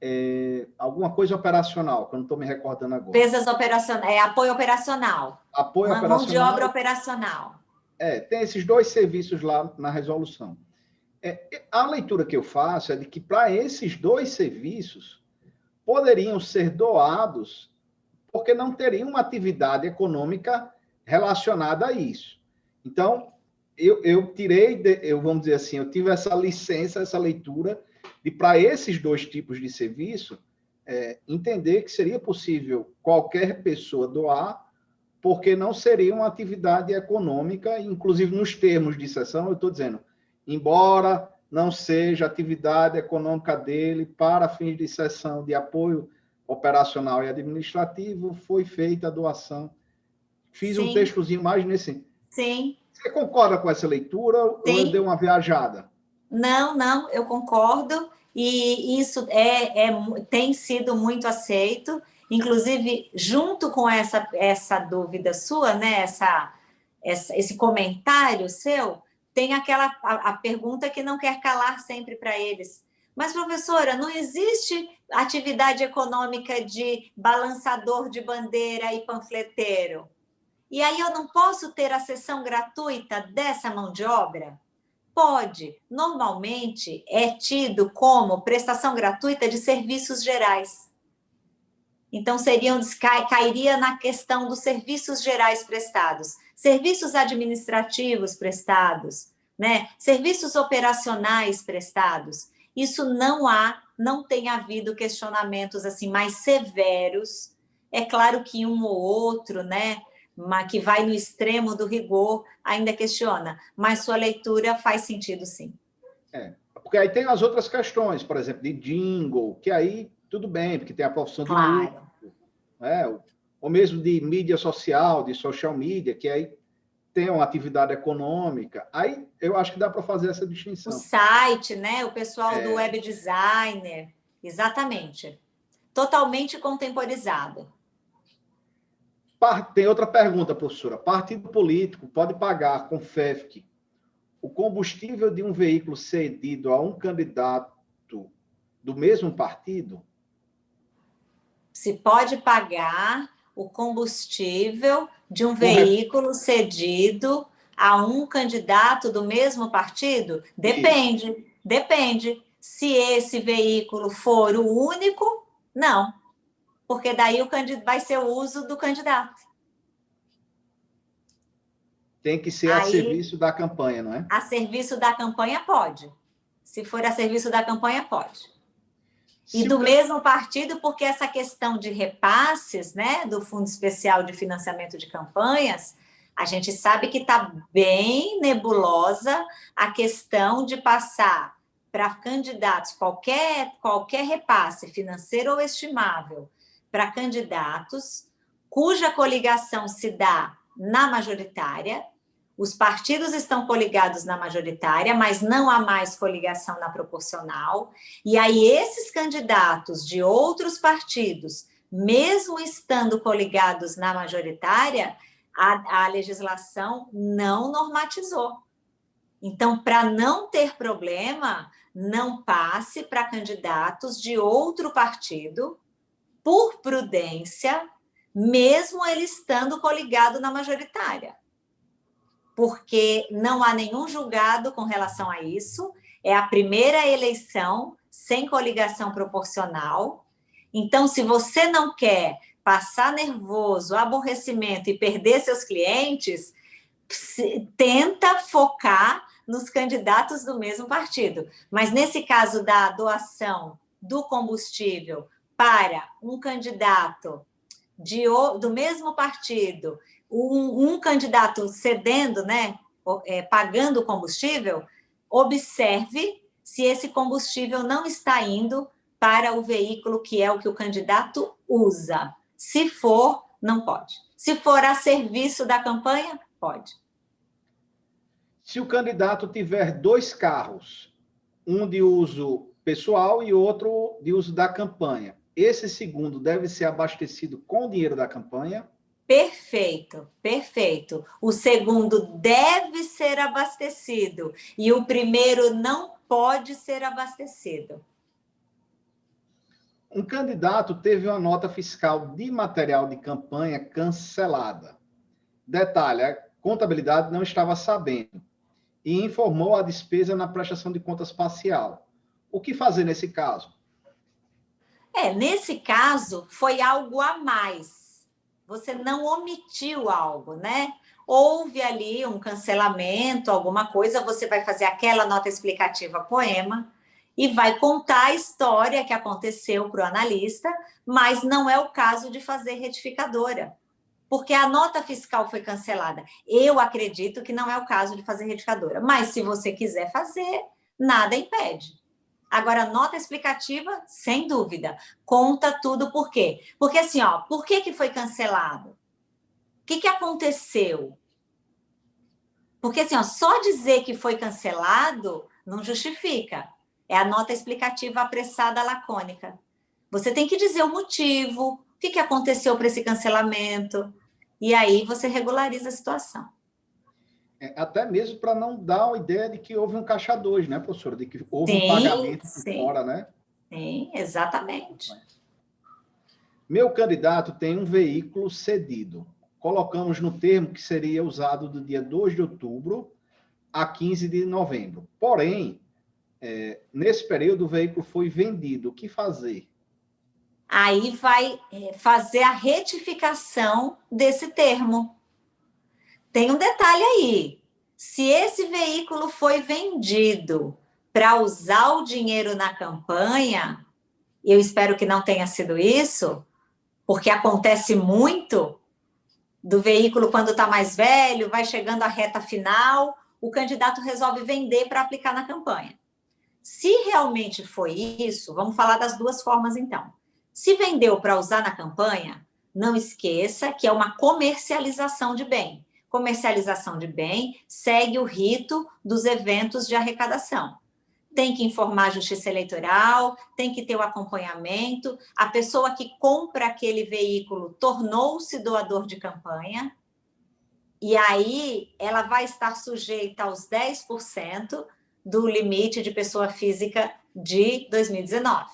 Speaker 2: é, alguma coisa operacional, que eu não estou me recordando agora.
Speaker 3: Pesas operacionais, é apoio operacional.
Speaker 2: Apoio Uma operacional.
Speaker 3: Mão de obra operacional.
Speaker 2: É, tem esses dois serviços lá na resolução. É, a leitura que eu faço é de que para esses dois serviços poderiam ser doados porque não teriam uma atividade econômica relacionada a isso. Então, eu, eu tirei, de, eu vamos dizer assim, eu tive essa licença, essa leitura, de para esses dois tipos de serviço, é, entender que seria possível qualquer pessoa doar, porque não seria uma atividade econômica, inclusive nos termos de sessão, eu estou dizendo, embora não seja atividade econômica dele para fins de sessão de apoio operacional e administrativo, foi feita a doação. Fiz Sim. um textozinho mais nesse.
Speaker 3: Sim.
Speaker 2: Você concorda com essa leitura Sim. ou eu dei uma viajada?
Speaker 3: Não, não, eu concordo. E isso é, é, tem sido muito aceito. Inclusive, junto com essa, essa dúvida sua, né, essa, essa, esse comentário seu, tem aquela a, a pergunta que não quer calar sempre para eles. Mas, professora, não existe atividade econômica de balançador de bandeira e panfleteiro. E aí eu não posso ter a sessão gratuita dessa mão de obra? Pode. Normalmente é tido como prestação gratuita de serviços gerais. Então, seriam, cairia na questão dos serviços gerais prestados, serviços administrativos prestados, né? serviços operacionais prestados isso não há, não tem havido questionamentos assim mais severos. É claro que um ou outro, né, que vai no extremo do rigor, ainda questiona, mas sua leitura faz sentido sim.
Speaker 2: É, porque aí tem as outras questões, por exemplo, de jingle, que aí tudo bem, porque tem a profissão de claro. músico, né? ou mesmo de mídia social, de social media, que aí tem uma atividade econômica, aí eu acho que dá para fazer essa distinção.
Speaker 3: O site, né? O pessoal é... do web designer, exatamente. Totalmente contemporizado.
Speaker 2: Tem outra pergunta, professora. Partido político pode pagar com FEFC o combustível de um veículo cedido a um candidato do mesmo partido?
Speaker 3: Se pode pagar o combustível de um veículo cedido a um candidato do mesmo partido? Depende, Isso. depende. Se esse veículo for o único, não. Porque daí o vai ser o uso do candidato.
Speaker 2: Tem que ser Aí, a serviço da campanha, não é?
Speaker 3: A serviço da campanha pode. Se for a serviço da campanha, pode. E do mesmo partido, porque essa questão de repasses, né, do Fundo Especial de Financiamento de Campanhas, a gente sabe que está bem nebulosa a questão de passar para candidatos, qualquer, qualquer repasse financeiro ou estimável, para candidatos cuja coligação se dá na majoritária, os partidos estão coligados na majoritária, mas não há mais coligação na proporcional. E aí, esses candidatos de outros partidos, mesmo estando coligados na majoritária, a, a legislação não normatizou. Então, para não ter problema, não passe para candidatos de outro partido, por prudência, mesmo ele estando coligado na majoritária porque não há nenhum julgado com relação a isso, é a primeira eleição sem coligação proporcional. Então, se você não quer passar nervoso, aborrecimento e perder seus clientes, tenta focar nos candidatos do mesmo partido. Mas nesse caso da doação do combustível para um candidato de, do mesmo partido, um, um candidato cedendo, né, é, pagando combustível, observe se esse combustível não está indo para o veículo que é o que o candidato usa. Se for, não pode. Se for a serviço da campanha, pode.
Speaker 2: Se o candidato tiver dois carros, um de uso pessoal e outro de uso da campanha, esse segundo deve ser abastecido com o dinheiro da campanha?
Speaker 3: Perfeito, perfeito. O segundo deve ser abastecido e o primeiro não pode ser abastecido.
Speaker 2: Um candidato teve uma nota fiscal de material de campanha cancelada. Detalhe, a contabilidade não estava sabendo e informou a despesa na prestação de contas parcial. O que fazer nesse caso?
Speaker 3: É, nesse caso, foi algo a mais. Você não omitiu algo, né? Houve ali um cancelamento, alguma coisa, você vai fazer aquela nota explicativa poema e vai contar a história que aconteceu para o analista, mas não é o caso de fazer retificadora porque a nota fiscal foi cancelada. Eu acredito que não é o caso de fazer retificadora, mas se você quiser fazer, nada impede. Agora, nota explicativa, sem dúvida, conta tudo por quê. Porque assim, ó, por que, que foi cancelado? O que, que aconteceu? Porque assim, ó, só dizer que foi cancelado não justifica. É a nota explicativa apressada lacônica. Você tem que dizer o motivo, o que, que aconteceu para esse cancelamento, e aí você regulariza a situação.
Speaker 2: É, até mesmo para não dar a ideia de que houve um caixa 2, né, professora? De que houve sim, um pagamento sim. fora, né?
Speaker 3: Sim, exatamente.
Speaker 2: Meu candidato tem um veículo cedido. Colocamos no termo que seria usado do dia 2 de outubro a 15 de novembro. Porém, é, nesse período o veículo foi vendido. O que fazer?
Speaker 3: aí vai é, fazer a retificação desse termo. Tem um detalhe aí. Se esse veículo foi vendido para usar o dinheiro na campanha, eu espero que não tenha sido isso, porque acontece muito do veículo quando está mais velho, vai chegando à reta final, o candidato resolve vender para aplicar na campanha. Se realmente foi isso, vamos falar das duas formas então. Se vendeu para usar na campanha, não esqueça que é uma comercialização de bem. Comercialização de bem segue o rito dos eventos de arrecadação. Tem que informar a justiça eleitoral, tem que ter o acompanhamento. A pessoa que compra aquele veículo tornou-se doador de campanha, e aí ela vai estar sujeita aos 10% do limite de pessoa física de 2019.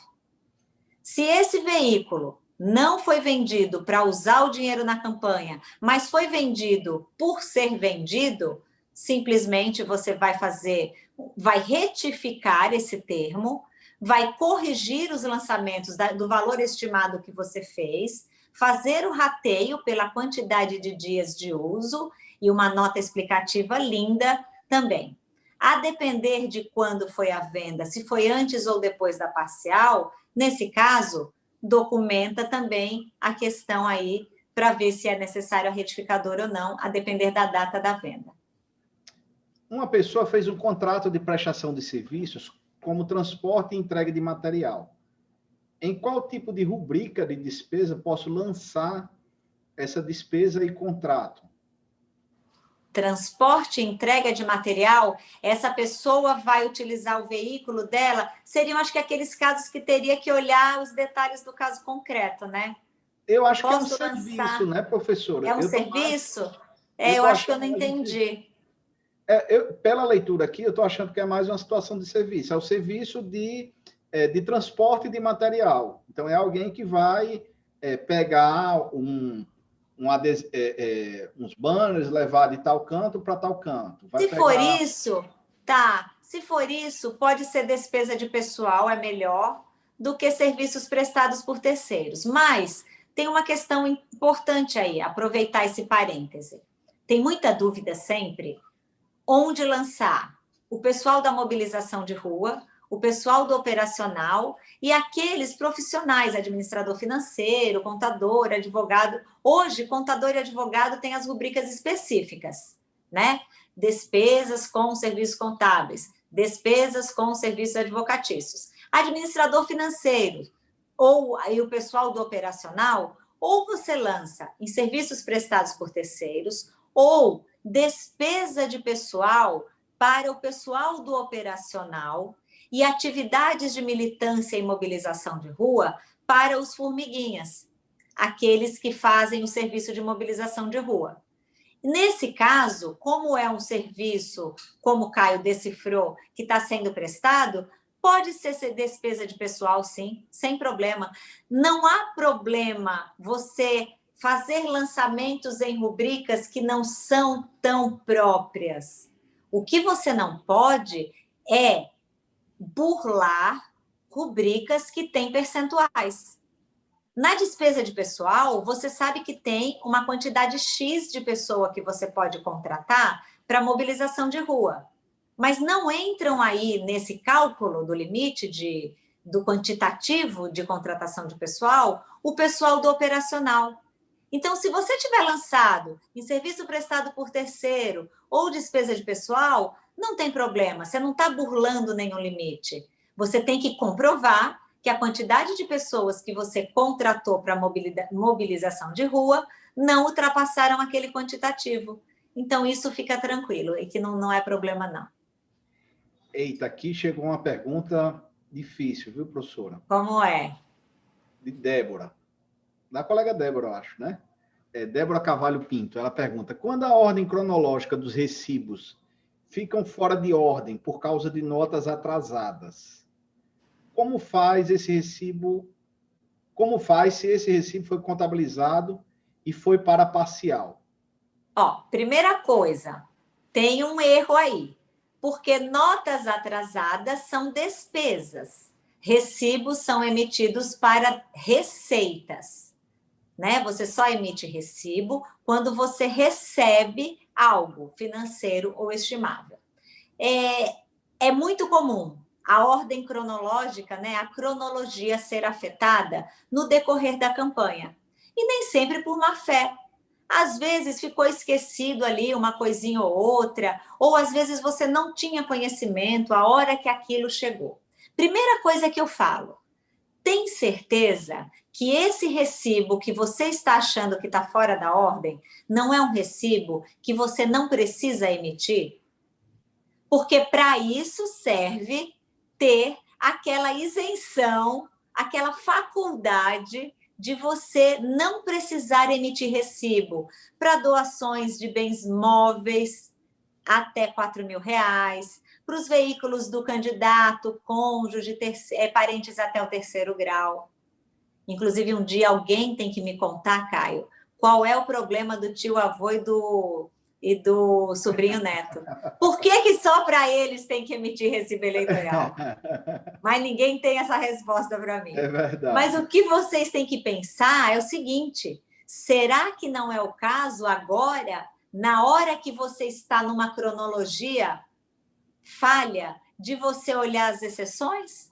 Speaker 3: Se esse veículo não foi vendido para usar o dinheiro na campanha, mas foi vendido por ser vendido, simplesmente você vai fazer, vai retificar esse termo, vai corrigir os lançamentos do valor estimado que você fez, fazer o rateio pela quantidade de dias de uso e uma nota explicativa linda também. A depender de quando foi a venda, se foi antes ou depois da parcial, Nesse caso, documenta também a questão aí para ver se é necessário a retificadora ou não, a depender da data da venda.
Speaker 2: Uma pessoa fez um contrato de prestação de serviços como transporte e entrega de material. Em qual tipo de rubrica de despesa posso lançar essa despesa e contrato?
Speaker 3: Transporte e entrega de material, essa pessoa vai utilizar o veículo dela, seriam, acho que, aqueles casos que teria que olhar os detalhes do caso concreto, né?
Speaker 2: Eu acho Posso que é um lançar... serviço, né, professora?
Speaker 3: É um
Speaker 2: eu
Speaker 3: serviço? É, eu acho que eu não entendi.
Speaker 2: É, eu, pela leitura aqui, eu estou achando que é mais uma situação de serviço. É o serviço de, é, de transporte de material. Então, é alguém que vai é, pegar um, um é, é, uns banners, levar de tal canto para tal canto.
Speaker 3: Vai Se pegar... for isso, tá. Se for isso, pode ser despesa de pessoal, é melhor, do que serviços prestados por terceiros. Mas tem uma questão importante aí, aproveitar esse parêntese. Tem muita dúvida sempre onde lançar o pessoal da mobilização de rua, o pessoal do operacional e aqueles profissionais, administrador financeiro, contador, advogado. Hoje, contador e advogado têm as rubricas específicas, né? Despesas com serviços contábeis, despesas com serviços advocatícios. Administrador financeiro ou aí o pessoal do operacional, ou você lança em serviços prestados por terceiros, ou despesa de pessoal para o pessoal do operacional e atividades de militância e mobilização de rua para os formiguinhas, aqueles que fazem o serviço de mobilização de rua. Nesse caso, como é um serviço, como o Caio decifrou, que está sendo prestado, pode ser despesa de pessoal, sim, sem problema. Não há problema você fazer lançamentos em rubricas que não são tão próprias. O que você não pode é burlar rubricas que têm percentuais. Na despesa de pessoal, você sabe que tem uma quantidade X de pessoa que você pode contratar para mobilização de rua. Mas não entram aí nesse cálculo do limite de, do quantitativo de contratação de pessoal o pessoal do operacional. Então, se você tiver lançado em serviço prestado por terceiro ou despesa de pessoal, não tem problema, você não está burlando nenhum limite. Você tem que comprovar que a quantidade de pessoas que você contratou para mobilização de rua não ultrapassaram aquele quantitativo. Então, isso fica tranquilo e que não, não é problema, não.
Speaker 2: Eita, aqui chegou uma pergunta difícil, viu, professora?
Speaker 3: Como é?
Speaker 2: De Débora. Da colega Débora, eu acho, né? É, Débora Cavalho Pinto. Ela pergunta, quando a ordem cronológica dos recibos ficam fora de ordem por causa de notas atrasadas, como faz esse recibo, como faz se esse recibo foi contabilizado e foi para parcial?
Speaker 3: Ó, primeira coisa, tem um erro aí, porque notas atrasadas são despesas, recibos são emitidos para receitas, né? Você só emite recibo quando você recebe algo financeiro ou estimável. É, é muito comum a ordem cronológica, né, a cronologia ser afetada no decorrer da campanha. E nem sempre por má fé. Às vezes ficou esquecido ali uma coisinha ou outra, ou às vezes você não tinha conhecimento a hora que aquilo chegou. Primeira coisa que eu falo, tem certeza que esse recibo que você está achando que está fora da ordem não é um recibo que você não precisa emitir? Porque para isso serve ter aquela isenção, aquela faculdade de você não precisar emitir recibo para doações de bens móveis até 4 mil reais, para os veículos do candidato, cônjuge, é, parentes até o terceiro grau. Inclusive, um dia alguém tem que me contar, Caio, qual é o problema do tio avô e do e do sobrinho neto. Por que, que só para eles tem que emitir recibo eleitoral? [laughs] Mas ninguém tem essa resposta para mim.
Speaker 2: É verdade.
Speaker 3: Mas o que vocês têm que pensar é o seguinte, será que não é o caso agora, na hora que você está numa cronologia falha, de você olhar as exceções?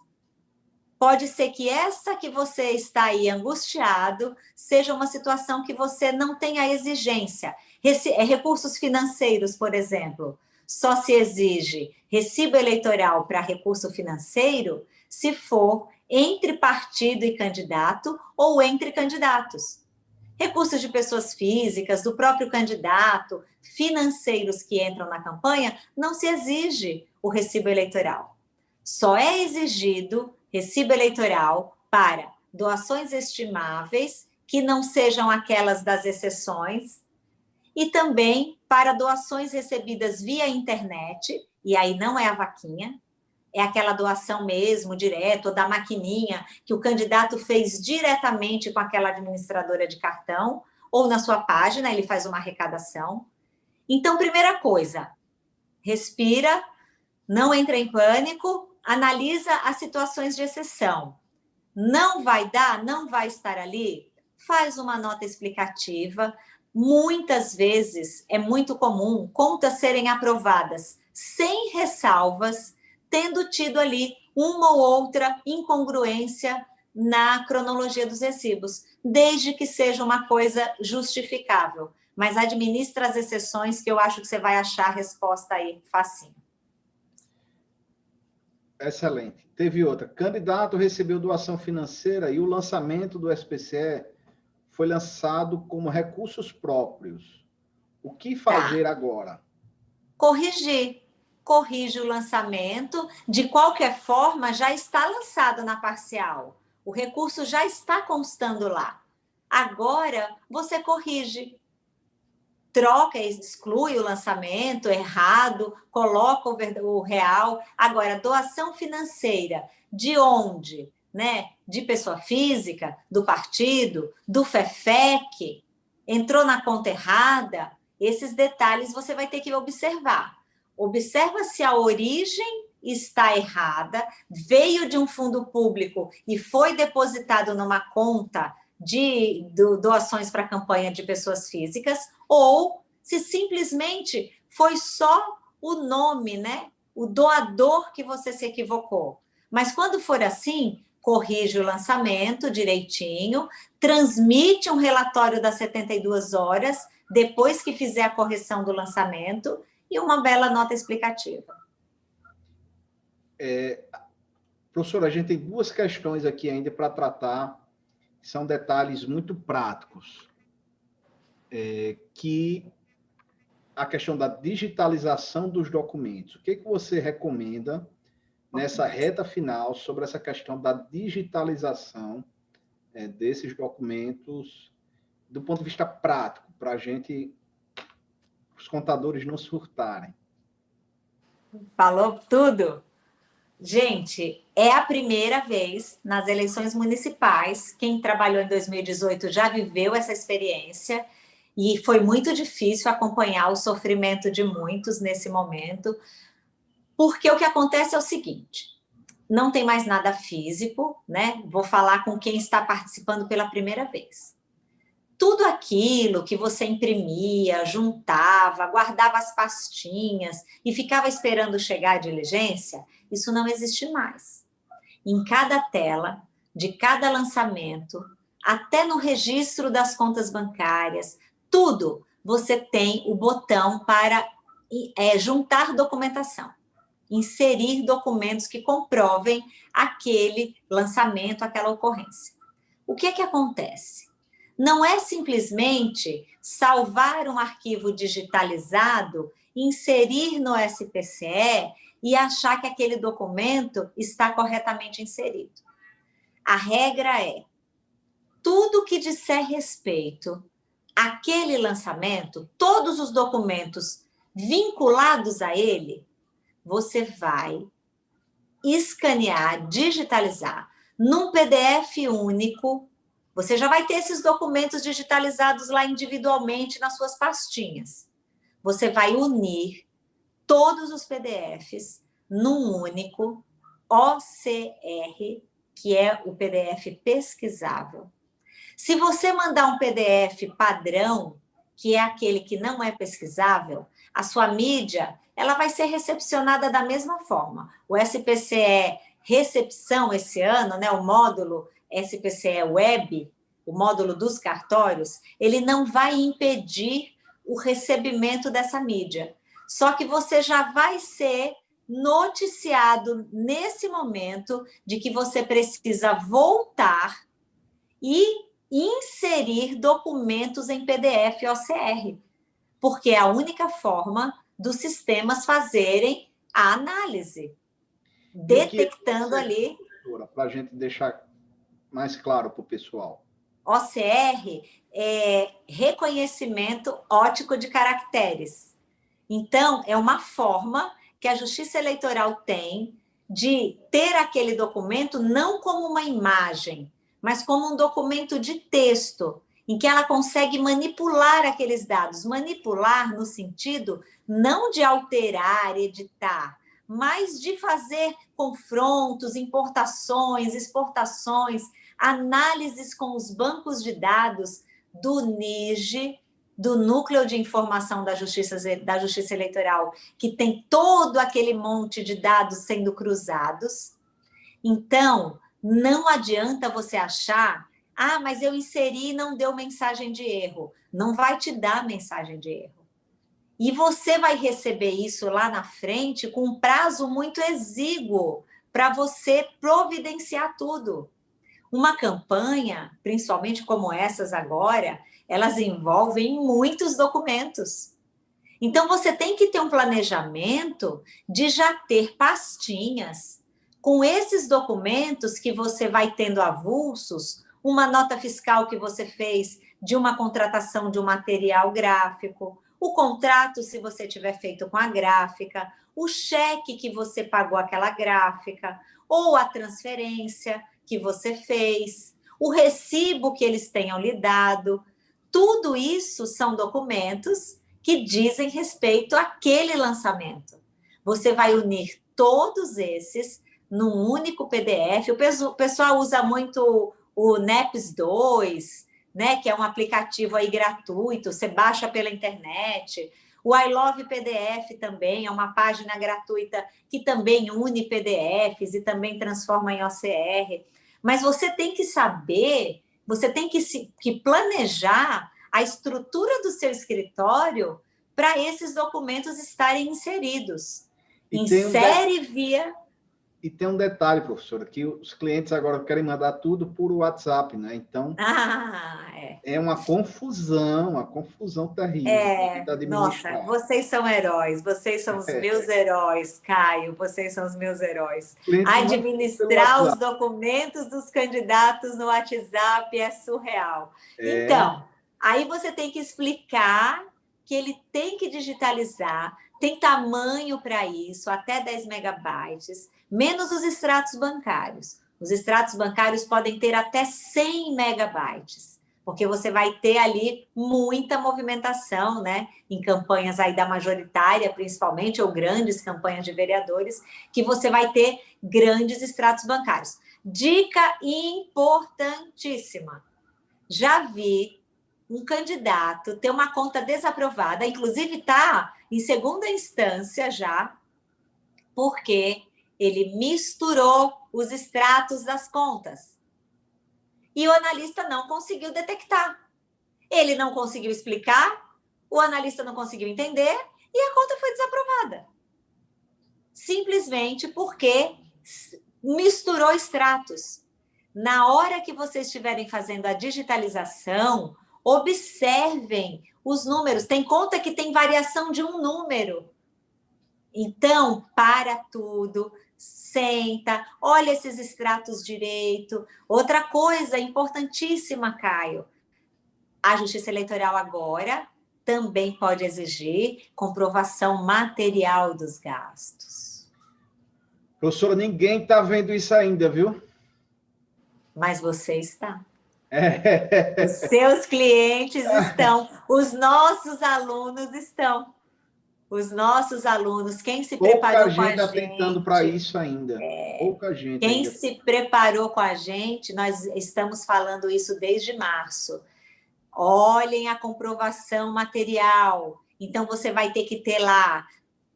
Speaker 3: Pode ser que essa que você está aí angustiado seja uma situação que você não tenha exigência. É, recursos financeiros, por exemplo, só se exige recibo eleitoral para recurso financeiro se for entre partido e candidato ou entre candidatos. Recursos de pessoas físicas, do próprio candidato, financeiros que entram na campanha, não se exige o recibo eleitoral. Só é exigido recibo eleitoral para doações estimáveis, que não sejam aquelas das exceções, e também para doações recebidas via internet, e aí não é a vaquinha, é aquela doação mesmo, direto, ou da maquininha, que o candidato fez diretamente com aquela administradora de cartão, ou na sua página, ele faz uma arrecadação. Então, primeira coisa, respira, não entra em pânico, analisa as situações de exceção. Não vai dar, não vai estar ali, faz uma nota explicativa. Muitas vezes é muito comum contas serem aprovadas sem ressalvas, tendo tido ali uma ou outra incongruência na cronologia dos recibos, desde que seja uma coisa justificável. Mas administra as exceções que eu acho que você vai achar a resposta aí facinho.
Speaker 2: Excelente. Teve outra. Candidato recebeu doação financeira e o lançamento do SPCE foi lançado como recursos próprios. O que fazer tá. agora?
Speaker 3: Corrigir. Corrige o lançamento. De qualquer forma, já está lançado na parcial. O recurso já está constando lá. Agora, você corrige troca, exclui o lançamento errado, coloca o real. Agora, doação financeira, de onde? Né? De pessoa física, do partido, do FEFEC, entrou na conta errada, esses detalhes você vai ter que observar. Observa se a origem está errada, veio de um fundo público e foi depositado numa conta de doações para campanha de pessoas físicas, ou se simplesmente foi só o nome, né? O doador que você se equivocou. Mas quando for assim, corrige o lançamento direitinho, transmite um relatório das 72 horas, depois que fizer a correção do lançamento, e uma bela nota explicativa.
Speaker 2: É, professora, a gente tem duas questões aqui ainda para tratar são detalhes muito práticos, é, que a questão da digitalização dos documentos. O que, que você recomenda nessa reta final sobre essa questão da digitalização é, desses documentos do ponto de vista prático, para a gente, os contadores não surtarem?
Speaker 3: Falou tudo. Gente, é a primeira vez nas eleições municipais, quem trabalhou em 2018 já viveu essa experiência, e foi muito difícil acompanhar o sofrimento de muitos nesse momento, porque o que acontece é o seguinte, não tem mais nada físico, né? Vou falar com quem está participando pela primeira vez tudo aquilo que você imprimia, juntava, guardava as pastinhas e ficava esperando chegar a diligência, isso não existe mais. Em cada tela, de cada lançamento, até no registro das contas bancárias, tudo você tem o botão para é, juntar documentação, inserir documentos que comprovem aquele lançamento, aquela ocorrência. O que é que acontece? Não é simplesmente salvar um arquivo digitalizado, inserir no SPCE e achar que aquele documento está corretamente inserido. A regra é, tudo que disser respeito àquele lançamento, todos os documentos vinculados a ele, você vai escanear, digitalizar num PDF único você já vai ter esses documentos digitalizados lá individualmente nas suas pastinhas. Você vai unir todos os PDFs num único OCR, que é o PDF pesquisável. Se você mandar um PDF padrão, que é aquele que não é pesquisável, a sua mídia ela vai ser recepcionada da mesma forma. O SPCE recepção esse ano, né, o módulo SPCE Web, o módulo dos cartórios, ele não vai impedir o recebimento dessa mídia. Só que você já vai ser noticiado nesse momento de que você precisa voltar e inserir documentos em PDF OCR, porque é a única forma dos sistemas fazerem a análise, detectando ali...
Speaker 2: Para a gente deixar mais claro para o pessoal.
Speaker 3: OCR é reconhecimento ótico de caracteres. Então, é uma forma que a Justiça Eleitoral tem de ter aquele documento não como uma imagem, mas como um documento de texto, em que ela consegue manipular aqueles dados. Manipular no sentido não de alterar, editar, mas de fazer confrontos, importações, exportações, análises com os bancos de dados do NIGE, do Núcleo de Informação da Justiça, da Justiça Eleitoral, que tem todo aquele monte de dados sendo cruzados. Então, não adianta você achar, ah, mas eu inseri e não deu mensagem de erro. Não vai te dar mensagem de erro. E você vai receber isso lá na frente com um prazo muito exíguo para você providenciar tudo. Uma campanha, principalmente como essas agora, elas envolvem muitos documentos. Então, você tem que ter um planejamento de já ter pastinhas com esses documentos que você vai tendo avulsos, uma nota fiscal que você fez de uma contratação de um material gráfico, o contrato, se você tiver feito com a gráfica, o cheque que você pagou aquela gráfica, ou a transferência que você fez, o recibo que eles tenham lhe dado, tudo isso são documentos que dizem respeito àquele lançamento. Você vai unir todos esses num único PDF. O pessoal usa muito o NEPS 2, né, que é um aplicativo aí gratuito, você baixa pela internet. O I Love PDF também é uma página gratuita que também une PDFs e também transforma em OCR. Mas você tem que saber você tem que, se, que planejar a estrutura do seu escritório para esses documentos estarem inseridos. E Insere um via...
Speaker 2: E tem um detalhe, professora, que os clientes agora querem mandar tudo por WhatsApp, né? Então, [laughs]
Speaker 3: ah, é.
Speaker 2: é uma confusão, uma confusão terrível.
Speaker 3: É, nossa, vocês são heróis, vocês são os é. meus heróis, Caio, vocês são os meus heróis. Administrar os documentos dos candidatos no WhatsApp é surreal. É. Então, aí você tem que explicar que ele tem que digitalizar, tem tamanho para isso, até 10 megabytes, menos os extratos bancários. Os extratos bancários podem ter até 100 megabytes, porque você vai ter ali muita movimentação, né? Em campanhas aí da majoritária, principalmente, ou grandes campanhas de vereadores, que você vai ter grandes extratos bancários. Dica importantíssima. Já vi um candidato ter uma conta desaprovada, inclusive está em segunda instância já, porque ele misturou os extratos das contas. E o analista não conseguiu detectar. Ele não conseguiu explicar, o analista não conseguiu entender e a conta foi desaprovada. Simplesmente porque misturou extratos. Na hora que vocês estiverem fazendo a digitalização, observem os números. Tem conta que tem variação de um número. Então, para tudo, senta, olha esses extratos direito. Outra coisa importantíssima, Caio, a Justiça Eleitoral agora também pode exigir comprovação material dos gastos.
Speaker 2: Professora, ninguém está vendo isso ainda, viu?
Speaker 3: Mas você está. É. Os seus clientes [laughs] estão, os nossos alunos estão os nossos alunos, quem se Pouca preparou gente com a gente...
Speaker 2: Pouca gente está tentando para isso ainda. É, Pouca gente.
Speaker 3: Quem
Speaker 2: ainda.
Speaker 3: se preparou com a gente, nós estamos falando isso desde março. Olhem a comprovação material. Então, você vai ter que ter lá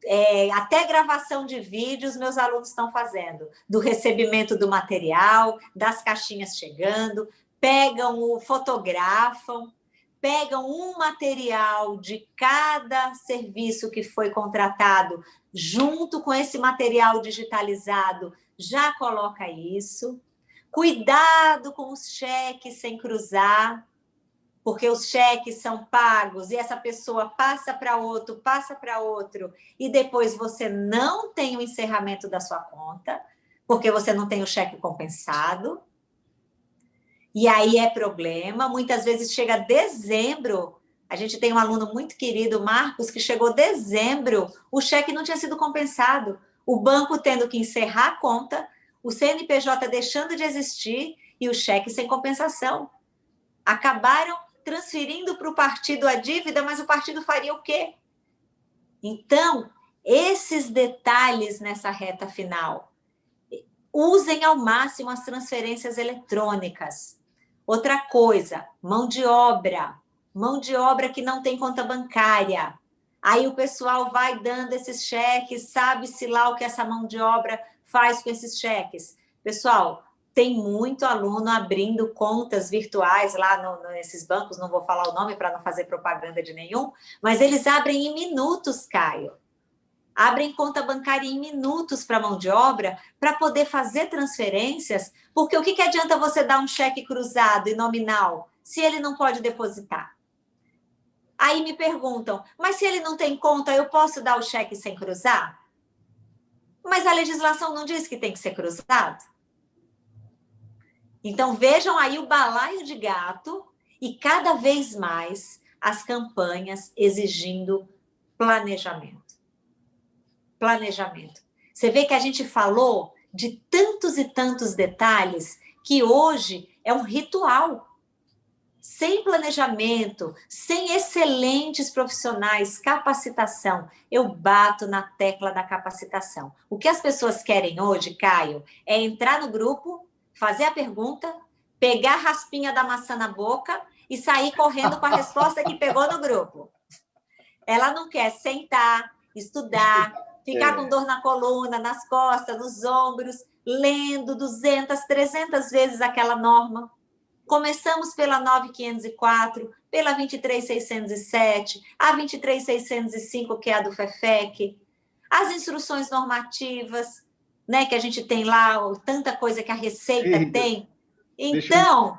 Speaker 3: é, até gravação de vídeos meus alunos estão fazendo, do recebimento do material, das caixinhas chegando, pegam o, fotografam, pegam um material de cada serviço que foi contratado, junto com esse material digitalizado, já coloca isso. Cuidado com os cheques sem cruzar, porque os cheques são pagos e essa pessoa passa para outro, passa para outro, e depois você não tem o encerramento da sua conta, porque você não tem o cheque compensado e aí é problema. Muitas vezes chega dezembro, a gente tem um aluno muito querido, Marcos, que chegou dezembro, o cheque não tinha sido compensado, o banco tendo que encerrar a conta, o CNPJ deixando de existir e o cheque sem compensação. Acabaram transferindo para o partido a dívida, mas o partido faria o quê? Então, esses detalhes nessa reta final Usem ao máximo as transferências eletrônicas. Outra coisa, mão de obra. Mão de obra que não tem conta bancária. Aí o pessoal vai dando esses cheques, sabe-se lá o que essa mão de obra faz com esses cheques. Pessoal, tem muito aluno abrindo contas virtuais lá no, nesses bancos, não vou falar o nome para não fazer propaganda de nenhum, mas eles abrem em minutos, Caio. Abrem conta bancária em minutos para mão de obra para poder fazer transferências, porque o que, que adianta você dar um cheque cruzado e nominal se ele não pode depositar? Aí me perguntam, mas se ele não tem conta, eu posso dar o cheque sem cruzar? Mas a legislação não diz que tem que ser cruzado? Então, vejam aí o balaio de gato e cada vez mais as campanhas exigindo planejamento. Planejamento. Você vê que a gente falou de tantos e tantos detalhes que hoje é um ritual. Sem planejamento, sem excelentes profissionais, capacitação, eu bato na tecla da capacitação. O que as pessoas querem hoje, Caio, é entrar no grupo, fazer a pergunta, pegar a raspinha da maçã na boca e sair correndo com a resposta que pegou no grupo. Ela não quer sentar, estudar, ficar é. com dor na coluna, nas costas, nos ombros, lendo 200, 300 vezes aquela norma. Começamos pela 9504, pela 23607, a 23605, que é a do FEFEC, as instruções normativas, né, que a gente tem lá, tanta coisa que a Receita Eita, tem. Então...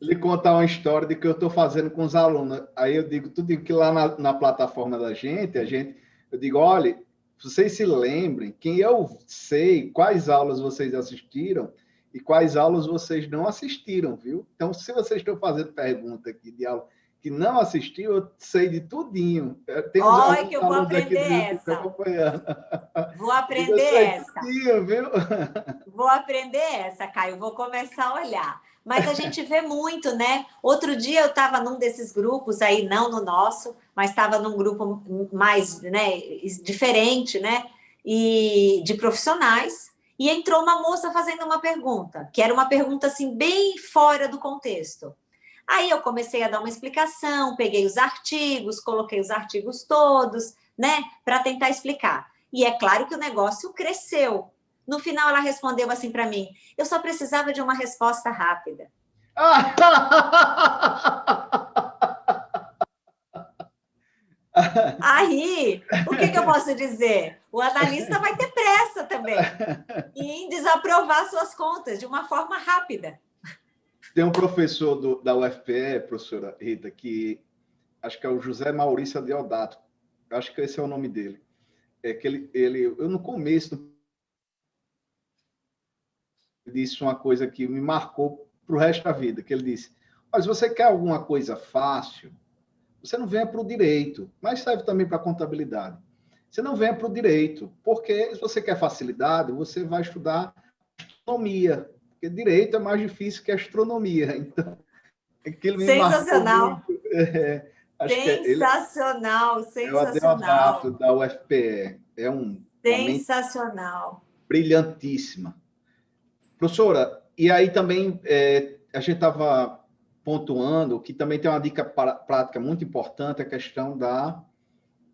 Speaker 2: lhe contar uma história de que eu estou fazendo com os alunos. Aí eu digo, tudo que lá na, na, plataforma da gente, a gente, eu digo, olha, vocês se lembrem, quem eu sei quais aulas vocês assistiram e quais aulas vocês não assistiram, viu? Então, se vocês estão fazendo pergunta aqui de aula que não assistiu, eu sei de tudinho.
Speaker 3: Tem Olha que eu vou aprender essa. Vou [laughs] aprender essa. Tudinho, viu? [laughs] Vou aprender essa, Caio. Vou começar a olhar. Mas a gente vê muito, né? Outro dia eu estava num desses grupos aí, não no nosso, mas estava num grupo mais né, diferente, né? E de profissionais. E entrou uma moça fazendo uma pergunta, que era uma pergunta assim, bem fora do contexto. Aí eu comecei a dar uma explicação, peguei os artigos, coloquei os artigos todos, né, para tentar explicar. E é claro que o negócio cresceu. No final, ela respondeu assim para mim: eu só precisava de uma resposta rápida. [laughs] [laughs] Aí, o que, que, eu posso dizer? O analista vai ter pressa também em desaprovar suas contas de uma forma rápida.
Speaker 2: Tem um professor do, da UFPE, professora Rita, que acho que é o José Maurício Deodato, acho que esse é o nome dele. É que ele, ele eu no começo disse uma coisa que me marcou para o resto da vida, que ele disse, mas você quer alguma coisa fácil, você não venha para o direito, mas serve também para a contabilidade. Você não venha para o direito, porque se você quer facilidade, você vai estudar astronomia, porque direito é mais difícil que astronomia. [laughs] Então,
Speaker 3: aquilo me sensacional. [laughs] É, sensacional, é ele, sensacional.
Speaker 2: É o da UFPE. É um
Speaker 3: sensacional.
Speaker 2: Brilhantíssima. Professora, e aí também é, a gente estava pontuando que também tem uma dica prática muito importante, a questão da,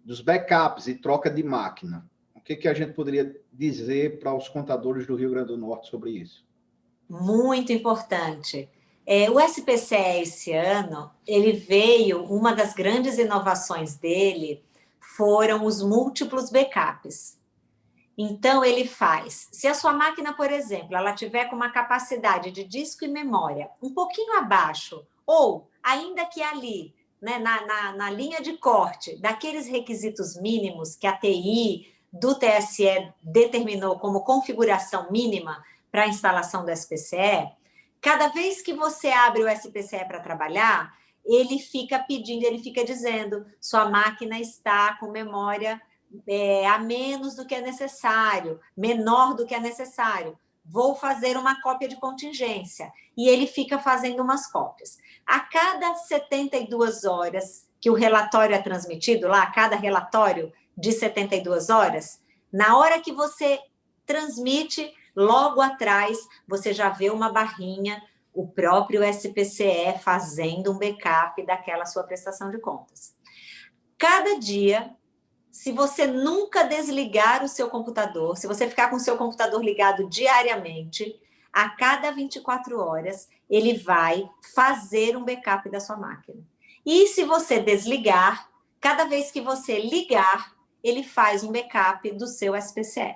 Speaker 2: dos backups e troca de máquina. O que, que a gente poderia dizer para os contadores do Rio Grande do Norte sobre isso?
Speaker 3: muito importante. É, o SPCE esse ano, ele veio, uma das grandes inovações dele foram os múltiplos backups. Então, ele faz, se a sua máquina, por exemplo, ela tiver com uma capacidade de disco e memória um pouquinho abaixo, ou ainda que ali, né, na, na, na linha de corte, daqueles requisitos mínimos que a TI do TSE determinou como configuração mínima, para a instalação do SPCE, cada vez que você abre o SPCE para trabalhar, ele fica pedindo, ele fica dizendo, sua máquina está com memória é, a menos do que é necessário, menor do que é necessário. Vou fazer uma cópia de contingência. E ele fica fazendo umas cópias. A cada 72 horas que o relatório é transmitido lá, a cada relatório de 72 horas, na hora que você transmite, logo atrás você já vê uma barrinha, o próprio SPCE fazendo um backup daquela sua prestação de contas. Cada dia, se você nunca desligar o seu computador, se você ficar com o seu computador ligado diariamente, a cada 24 horas, ele vai fazer um backup da sua máquina. E se você desligar, cada vez que você ligar, ele faz um backup do seu SPCE.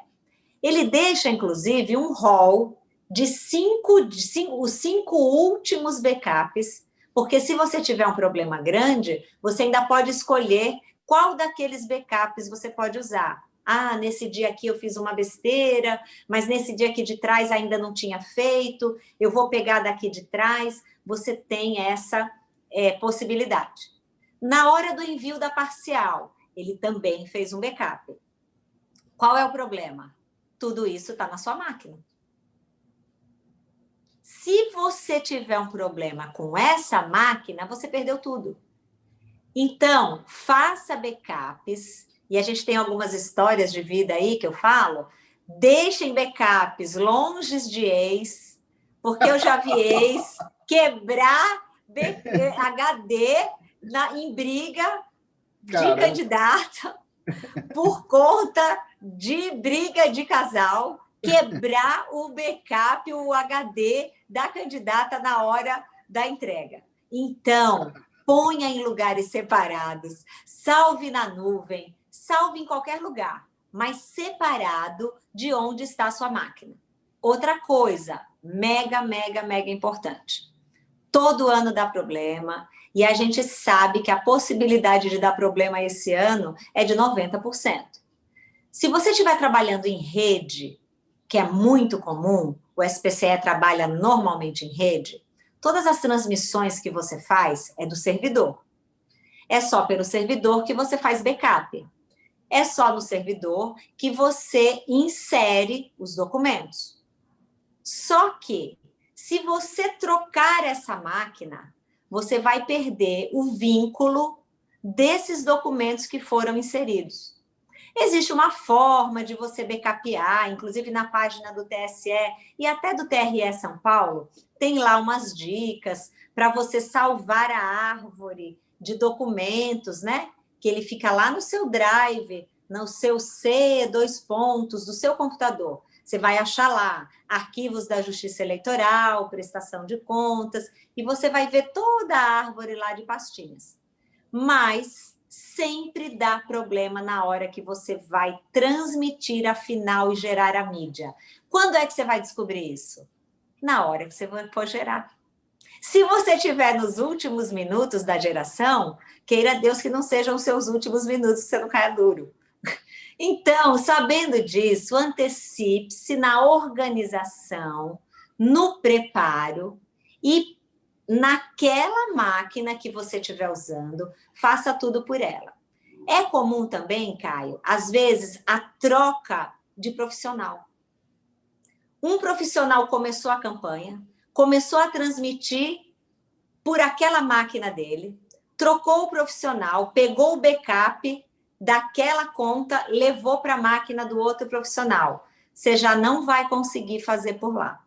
Speaker 3: Ele deixa, inclusive, um rol de cinco, de cinco, os cinco últimos backups, porque se você tiver um problema grande, você ainda pode escolher qual daqueles backups você pode usar. Ah, nesse dia aqui eu fiz uma besteira, mas nesse dia aqui de trás ainda não tinha feito, eu vou pegar daqui de trás. Você tem essa é, possibilidade. Na hora do envio da parcial, ele também fez um backup. Qual é o problema? Tudo isso está na sua máquina. Se você tiver um problema com essa máquina, você perdeu tudo. Então, faça backups, e a gente tem algumas histórias de vida aí que eu falo, deixem backups longe de ex, porque eu já vi ex quebrar HD na, em briga de candidata por conta de briga de casal, quebrar o backup, o HD da candidata na hora da entrega. Então, ponha em lugares separados, salve na nuvem, salve em qualquer lugar, mas separado de onde está a sua máquina. Outra coisa, mega, mega, mega importante. Todo ano dá problema, e a gente sabe que a possibilidade de dar problema esse ano é de 90%. Se você estiver trabalhando em rede, que é muito comum, o SPCE trabalha normalmente em rede, todas as transmissões que você faz é do servidor. É só pelo servidor que você faz backup. É só no servidor que você insere os documentos. Só que, se você trocar essa máquina, você vai perder o vínculo desses documentos que foram inseridos. Existe uma forma de você backupear, inclusive na página do TSE e até do TRE São Paulo, tem lá umas dicas para você salvar a árvore de documentos, né? Que ele fica lá no seu drive, no seu C, dois pontos, do seu computador. Você vai achar lá arquivos da Justiça Eleitoral, prestação de contas, e você vai ver toda a árvore lá de pastinhas. Mas sempre dá problema na hora que você vai transmitir a final e gerar a mídia. Quando é que você vai descobrir isso? Na hora que você for gerar. Se você estiver nos últimos minutos da geração, queira Deus que não sejam os seus últimos minutos, que você não caia duro. [laughs] Então, sabendo disso, antecipe-se na organização, no preparo e naquela máquina que você estiver usando, faça tudo por ela. É comum também, Caio, às vezes, a troca de profissional. Um profissional começou a campanha, começou a transmitir por aquela máquina dele, trocou o profissional, pegou o backup daquela conta, levou para a máquina do outro profissional. Você já não vai conseguir fazer por lá.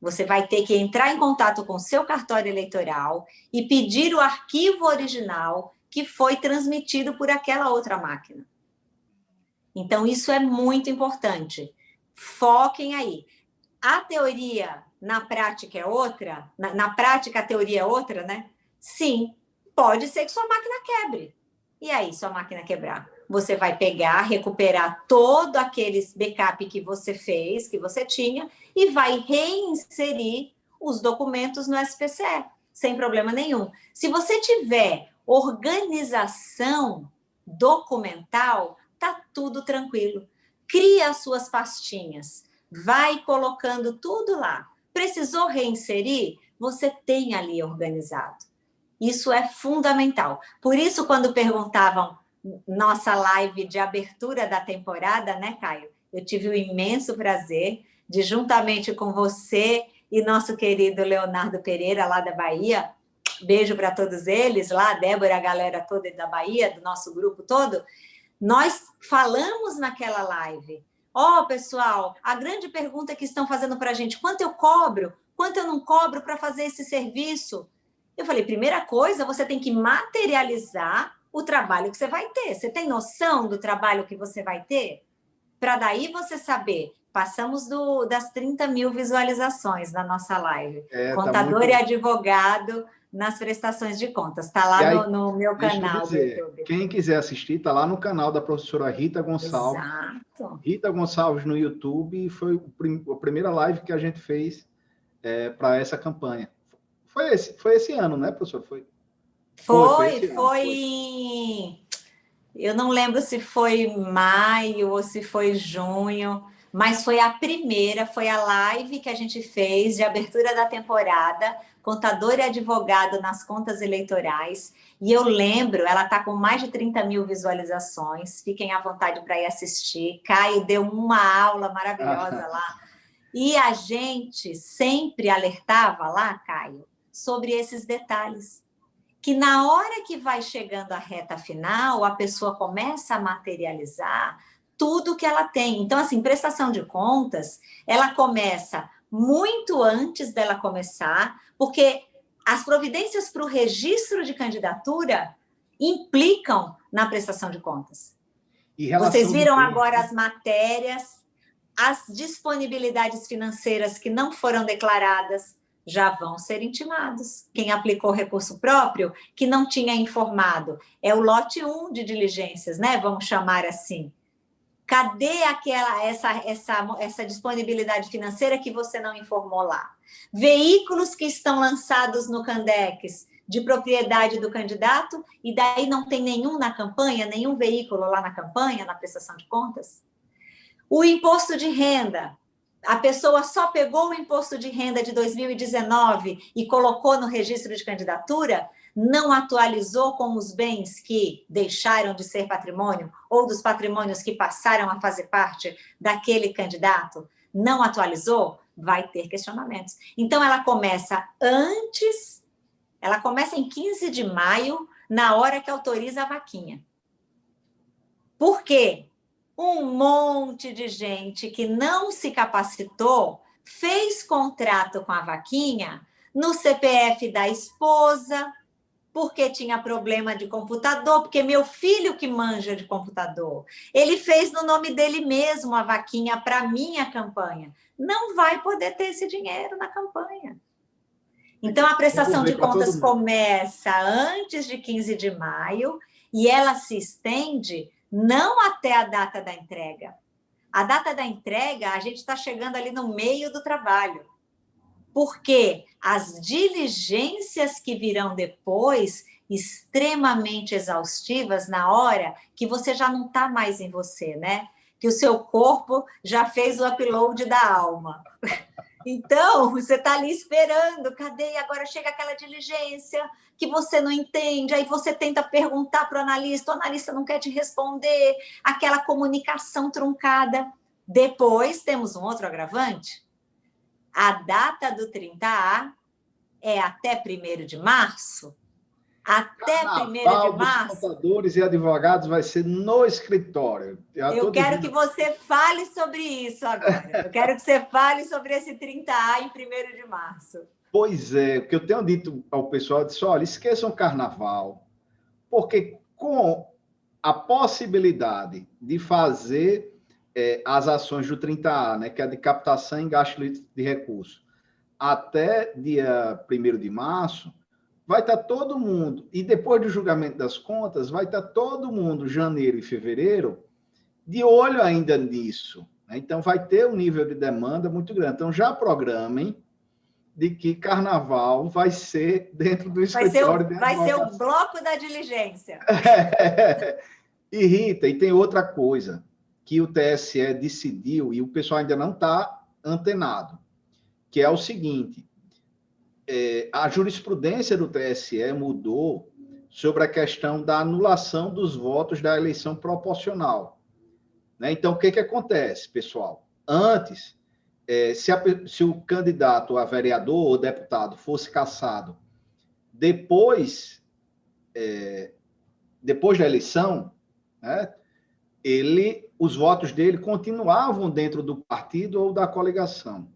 Speaker 3: Você vai ter que entrar em contato com seu cartório eleitoral e pedir o arquivo original que foi transmitido por aquela outra máquina. Então, isso é muito importante. Foquem aí. A teoria na prática é outra? Na, na prática, a teoria é outra, né? Sim, pode ser que sua máquina quebre. E aí, sua máquina quebrar? Você vai pegar, recuperar todo aqueles backup que você fez, que você tinha, e vai reinserir os documentos no SPCE, sem problema nenhum. Se você tiver organização documental, tá tudo tranquilo. Cria as suas pastinhas, vai colocando tudo lá. Precisou reinserir? Você tem ali organizado. Isso é fundamental. Por isso, quando perguntavam nossa live de abertura da temporada, né, Caio? Eu tive o imenso prazer de, juntamente com você e nosso querido Leonardo Pereira, lá da Bahia, beijo para todos eles, lá, Débora, a galera toda da Bahia, do nosso grupo todo, nós falamos naquela live Ó, oh, pessoal, a grande pergunta que estão fazendo para a gente, quanto eu cobro? Quanto eu não cobro para fazer esse serviço? Eu falei, primeira coisa, você tem que materializar o trabalho que você vai ter. Você tem noção do trabalho que você vai ter? Para daí você saber. Passamos do, das 30 mil visualizações na nossa live. É, tá Contador tá muito... e advogado nas prestações de contas. Está lá aí, no, no, meu canal
Speaker 2: dizer, do YouTube. Quem quiser assistir, está lá no canal da professora Rita Gonçalves. Exato. Rita Gonçalves no YouTube. Foi a primeira live que a gente fez é, para essa campanha. Foi esse, foi esse ano, né, professor?
Speaker 3: Foi, foi, foi, foi, Eu não lembro se foi maio ou se foi junho, mas foi a primeira, foi a live que a gente fez de abertura da temporada, contador e advogado nas contas eleitorais. E eu lembro, ela está com mais de 30 mil visualizações, fiquem à vontade para ir assistir. Caio deu uma aula maravilhosa [laughs] lá. E a gente sempre alertava lá, Caio, sobre esses detalhes. Que na hora que vai chegando a reta final, a pessoa começa a materializar tudo que ela tem. Então, assim, prestação de contas, ela começa muito antes dela começar, porque as providências para o registro de candidatura implicam na prestação de contas. Vocês viram agora as matérias, as disponibilidades financeiras que não foram declaradas, já vão ser intimados. Quem aplicou recurso próprio, que não tinha informado, é o lote 1 de diligências, né? Vamos chamar assim. Cadê aquela essa, essa, essa disponibilidade financeira que você não informou lá? Veículos que estão lançados no Candex de propriedade do candidato e daí não tem nenhum na campanha, nenhum veículo lá na campanha, na prestação de contas? O imposto de renda, a pessoa só pegou o imposto de renda de 2019 e colocou no registro de candidatura, não atualizou com os bens que deixaram de ser patrimônio ou dos patrimônios que passaram a fazer parte daquele candidato, não atualizou, vai ter questionamentos. Então, ela começa antes, ela começa em 15 de maio, na hora que autoriza a vaquinha. Por quê? um monte de gente que não se capacitou fez contrato com a vaquinha no CPF da esposa, porque tinha problema de computador, porque meu filho que manja de computador, ele fez no nome dele mesmo a vaquinha para minha campanha. Não vai poder ter esse dinheiro na campanha. Então, a prestação de contas começa antes de 15 de maio e ela se estende não até a data da entrega. A data da entrega, a gente está chegando ali no meio do trabalho. Porque as diligências que virão depois, extremamente exaustivas na hora que você já não está mais em você, né? Que o seu corpo já fez o upload da alma. [laughs] Então, você está ali esperando, cadê? Agora chega aquela diligência que você não entende, aí você tenta perguntar para o analista, o analista não quer te responder, aquela comunicação truncada. Depois, temos um outro agravante. A data do 30A é até 1 de março, até Carnaval 1 de março.
Speaker 2: contadores e advogados vai ser no escritório.
Speaker 3: Eu quero que você fale sobre isso agora. Eu quero que você fale sobre esse 30A em 1 de março.
Speaker 2: Pois é, o que eu tenho dito ao pessoal, eu disse, olha, esqueçam o carnaval, porque com a possibilidade de fazer é, as ações do 30A, né, que é de captação e gasto de recursos, até dia 1 de março, vai estar todo mundo, e depois do julgamento das contas, vai estar todo mundo, janeiro e fevereiro, de olho ainda nisso. Né? Então, vai ter um nível de demanda muito grande. Então, já programem de que carnaval vai ser [laughs] dentro do escritório.
Speaker 3: Vai ser o, vai ser o bloco da diligência. [laughs]
Speaker 2: É. E, Rita, e tem outra coisa que o TSE decidiu, e o pessoal ainda não está antenado, que é o seguinte, é, a jurisprudência do TSE mudou sobre a questão da anulação dos votos da eleição proporcional. Né? Então, o que, que acontece, pessoal? Antes, é, se, a, se, o candidato a vereador ou deputado fosse cassado depois, é, depois da eleição, né, ele, os votos dele continuavam dentro do partido ou da coligação.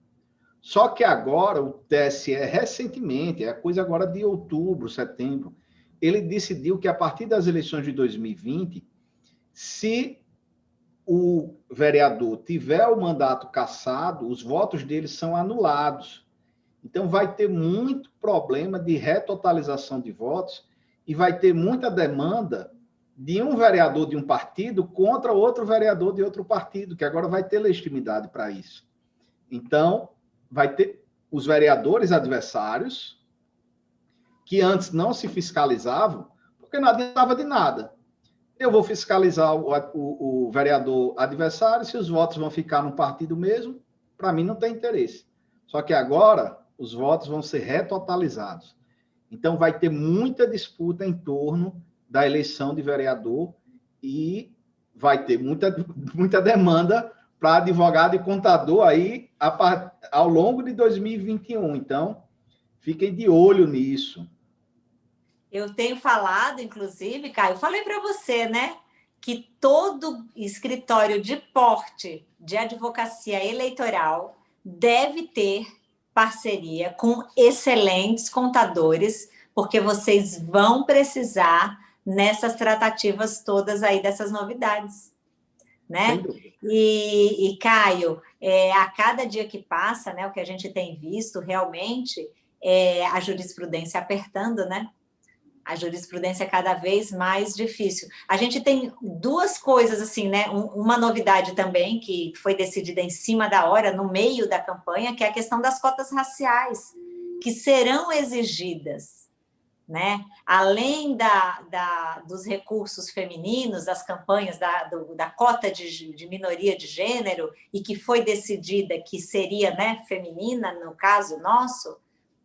Speaker 2: Só que agora o TSE, recentemente, é a coisa agora de outubro, setembro, ele decidiu que a partir das eleições de 2020, se o vereador tiver o mandato cassado, os votos dele são anulados. Então, vai ter muito problema de retotalização de votos e vai ter muita demanda de um vereador de um partido contra outro vereador de outro partido, que agora vai ter legitimidade para isso. Então, vai ter os vereadores adversários, que antes não se fiscalizavam, porque não adiantava de nada. Eu vou fiscalizar o, o, o vereador adversário, se os votos vão ficar no partido mesmo, para mim não tem interesse. Só que agora os votos vão ser retotalizados. Então vai ter muita disputa em torno da eleição de vereador e vai ter muita, muita demanda para advogado e contador aí a, ao longo de 2021. Então, fiquem de olho nisso.
Speaker 3: Eu tenho falado, inclusive, Caio, falei para você, né? Que todo escritório de porte de advocacia eleitoral deve ter parceria com excelentes contadores, porque vocês vão precisar nessas tratativas todas aí dessas novidades. Né? E, e Caio, é, a cada dia que passa, né, o que a gente tem visto realmente é a jurisprudência apertando, né? A jurisprudência é cada vez mais difícil. A gente tem duas coisas, assim, né? uma novidade também, que foi decidida em cima da hora, no meio da campanha, que é a questão das cotas raciais, que serão exigidas né? Além da, da, dos recursos femininos, das campanhas da, do, da cota de, de, minoria de gênero, e que foi decidida que seria né, feminina, no caso nosso,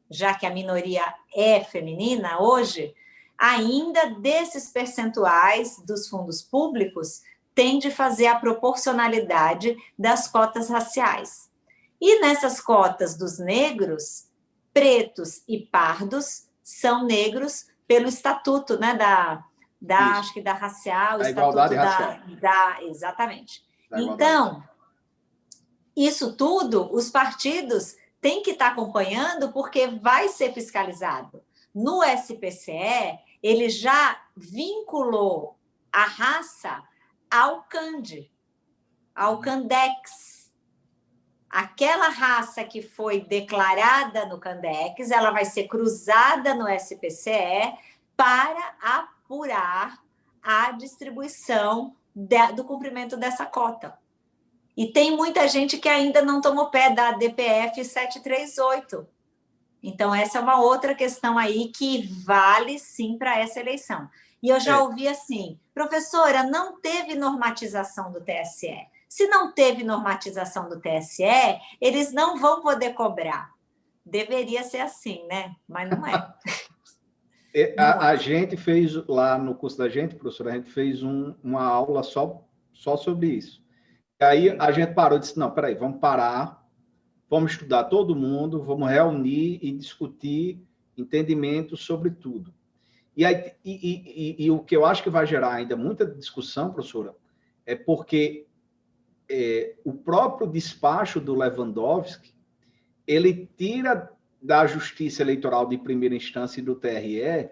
Speaker 3: já que a minoria é feminina hoje, ainda desses percentuais dos fundos públicos tem de fazer a proporcionalidade das cotas raciais. E nessas cotas dos negros, pretos e pardos são negros pelo estatuto, né, da, da acho que da racial,
Speaker 2: da
Speaker 3: estatuto
Speaker 2: igualdade
Speaker 3: da,
Speaker 2: racial.
Speaker 3: da exatamente. Da então, isso tudo os partidos têm que estar acompanhando porque vai ser fiscalizado. No SPCE, ele já vinculou a raça ao CANDE, ao CANDEX, aquela raça que foi declarada no Candex, ela vai ser cruzada no SPCE para apurar a distribuição de, do cumprimento dessa cota. E tem muita gente que ainda não tomou pé da DPF 738. Então, essa é uma outra questão aí que vale sim para essa eleição. E eu já é. ouvi assim, professora, não teve normatização do TSE. Se não teve normatização do TSE, eles não vão poder cobrar. Deveria ser assim, né? Mas não é. [laughs]
Speaker 2: é a, a, gente fez lá no curso da gente, professora, a gente fez um, uma aula só, só sobre isso. E aí a gente parou e disse, não, peraí, vamos parar, vamos estudar todo mundo, vamos reunir e discutir entendimento sobre tudo. E, aí, e, e, e o que eu acho que vai gerar ainda muita discussão, professora, é porque é, o próprio despacho do Lewandowski, ele tira da Justiça Eleitoral de primeira instância e do TRE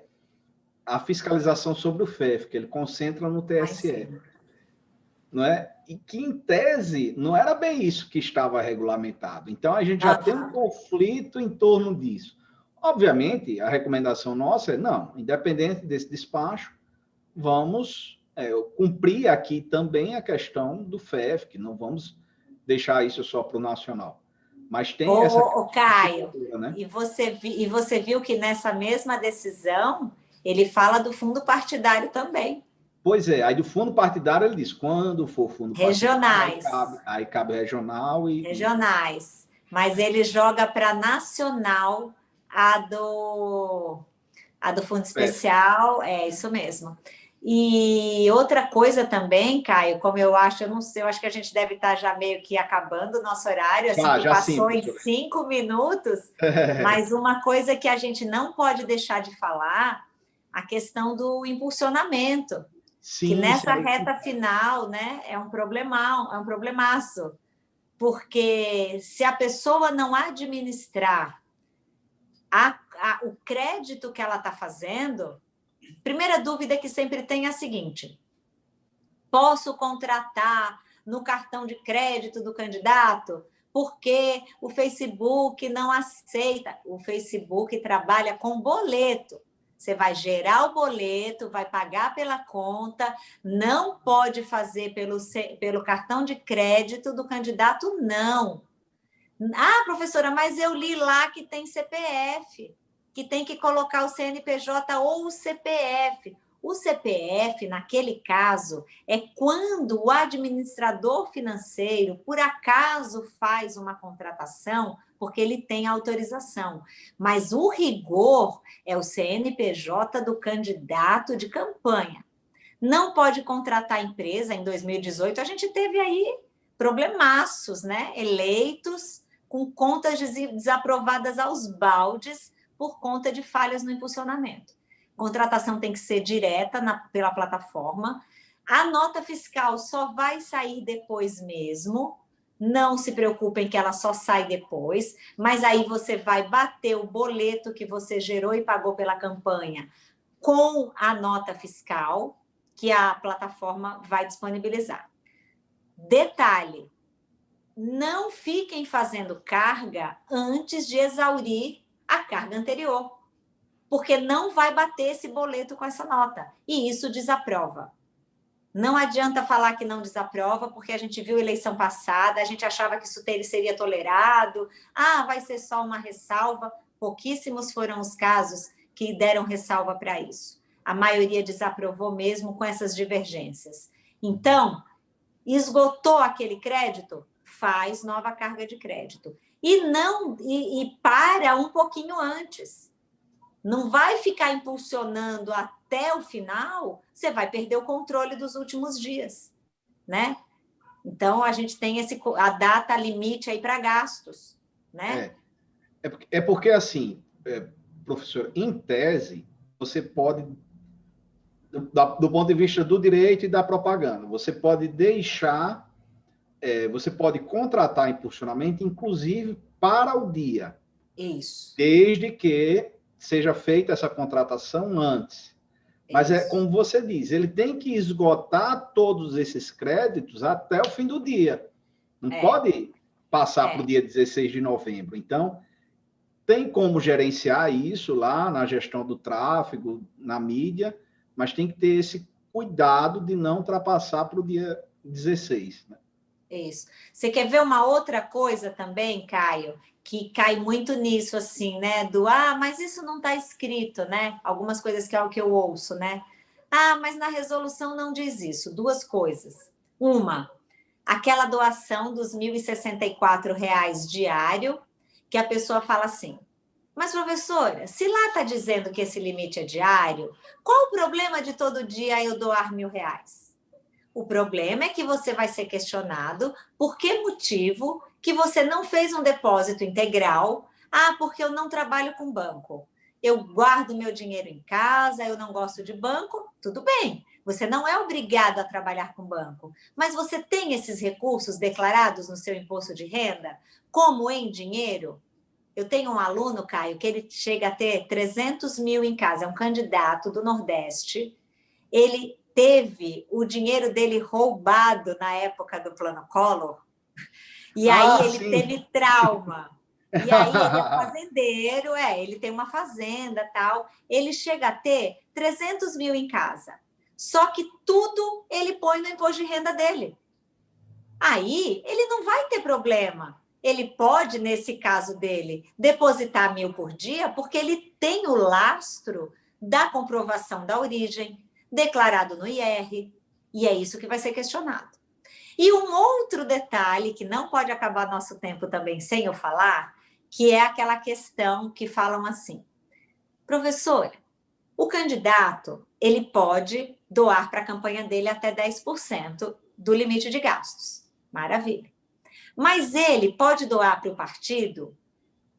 Speaker 2: a fiscalização sobre o FEF, que ele concentra no TSE. Não é? E que, em tese, não era bem isso que estava regulamentado. Então, a gente já ah, tem um conflito em torno disso. Obviamente, a recomendação nossa é, não, independente desse despacho, vamos é, cumprir aqui também a questão do FEF, que não vamos deixar isso só para o nacional. Mas tem
Speaker 3: ô,
Speaker 2: essa...
Speaker 3: Ô, Caio, né? e, você vi, e você viu que nessa mesma decisão, ele fala do fundo partidário também.
Speaker 2: Pois é, aí do fundo partidário ele diz, quando for fundo
Speaker 3: regionais.
Speaker 2: partidário, aí cabe, aí cabe regional e...
Speaker 3: Regionais, mas ele joga para nacional a do, a do fundo especial, é, é isso mesmo. E outra coisa também, Caio, como eu acho, eu não sei, eu acho que a gente deve estar já meio que acabando o nosso horário, assim, ah, passou sim, em cinco minutos, [laughs] mas uma coisa que a gente não pode deixar de falar, a questão do impulsionamento. Sim, que nessa reta final né, é um problemão, é um problemaço. Porque se a pessoa não administrar a, a, o crédito que ela está fazendo, primeira dúvida que sempre tem é a seguinte: posso contratar no cartão de crédito do candidato? Porque o Facebook não aceita. O Facebook trabalha com boleto. Você vai gerar o boleto, vai pagar pela conta, não pode fazer pelo, pelo cartão de crédito do candidato, não. Ah, professora, mas eu li lá que tem CPF, que tem que colocar o CNPJ ou o CPF. O CPF, naquele caso, é quando o administrador financeiro, por acaso, faz uma contratação porque ele tem autorização. Mas o rigor é o CNPJ do candidato de campanha. Não pode contratar empresa. Em 2018, a gente teve aí problemaços, né? Eleitos com contas desaprovadas aos baldes por conta de falhas no impulsionamento. Contratação tem que ser direta na, pela plataforma. A nota fiscal só vai sair depois mesmo, não se preocupem que ela só sai depois, mas aí você vai bater o boleto que você gerou e pagou pela campanha com a nota fiscal que a plataforma vai disponibilizar. Detalhe, não fiquem fazendo carga antes de exaurir a carga anterior, porque não vai bater esse boleto com essa nota, e isso desaprova. Não adianta falar que não desaprova, porque a gente viu eleição passada, a gente achava que isso seria tolerado, ah, vai ser só uma ressalva. Pouquíssimos foram os casos que deram ressalva para isso. A maioria desaprovou mesmo com essas divergências. Então, esgotou aquele crédito? Faz nova carga de crédito. E não e, e para um pouquinho antes. Não vai ficar impulsionando até o final, você vai perder o controle dos últimos dias, né? Então, a gente tem esse, a data limite aí para gastos, né?
Speaker 2: É, é, é porque, assim, é, professor, em tese, você pode, do, do, ponto de vista do direito e da propaganda, você pode deixar, é, você pode contratar impulsionamento, inclusive para o dia.
Speaker 3: Isso.
Speaker 2: Desde que seja feita essa contratação antes. Mas é como você diz, ele tem que esgotar todos esses créditos até o fim do dia. Não é. pode passar é. para o dia 16 de novembro. Então, tem como gerenciar isso lá na gestão do tráfego, na mídia, mas tem que ter esse cuidado de não ultrapassar para o dia 16. Né?
Speaker 3: Isso. Você quer ver uma outra coisa também, Caio? que cai muito nisso, assim, né? Do, ah, mas isso não está escrito, né? Algumas coisas que é o que eu ouço, né? Ah, mas na resolução não diz isso. Duas coisas. Uma, aquela doação dos R$ 1.064 diário, que a pessoa fala assim, mas, professora, se lá está dizendo que esse limite é diário, qual o problema de todo dia eu doar mil reais? O problema é que você vai ser questionado por que motivo que você não fez um depósito integral. Ah, porque eu não trabalho com banco. Eu guardo meu dinheiro em casa, eu não gosto de banco. Tudo bem, você não é obrigado a trabalhar com banco, mas você tem esses recursos declarados no seu imposto de renda, como em dinheiro? Eu tenho um aluno, Caio, que ele chega a ter 300 mil em casa, é um candidato do Nordeste. Ele teve o dinheiro dele roubado na época do Plano Collor. E aí ah, ele sim. teve trauma. E aí ele é [laughs] fazendeiro, é, ele tem uma fazenda tal. Ele chega a ter 300 mil em casa. Só que tudo ele põe no imposto de renda dele. Aí ele não vai ter problema. Ele pode, nesse caso dele, depositar mil por dia, porque ele tem o lastro da comprovação da origem, declarado no IR, e é isso que vai ser questionado. E um outro detalhe, que não pode acabar nosso tempo também sem eu falar, que é aquela questão que falam assim, professor, o candidato ele pode doar para a campanha dele até 10% do limite de gastos. Maravilha. Mas ele pode doar para o partido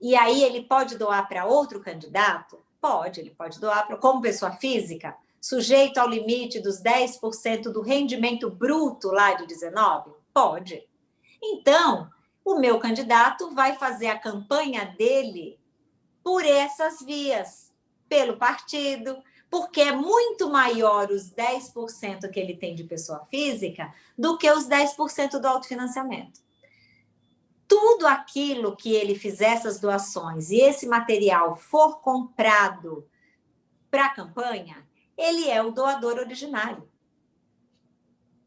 Speaker 3: e aí ele pode doar para outro candidato? Pode, ele pode doar para como pessoa física? Sujeito ao limite dos 10% do rendimento bruto lá de 19? Pode. Então, o meu candidato vai fazer a campanha dele por essas vias, pelo partido, porque é muito maior os 10% que ele tem de pessoa física do que os 10% do autofinanciamento. Tudo aquilo que ele fizer essas doações e esse material for comprado para a campanha, ele é o doador originário.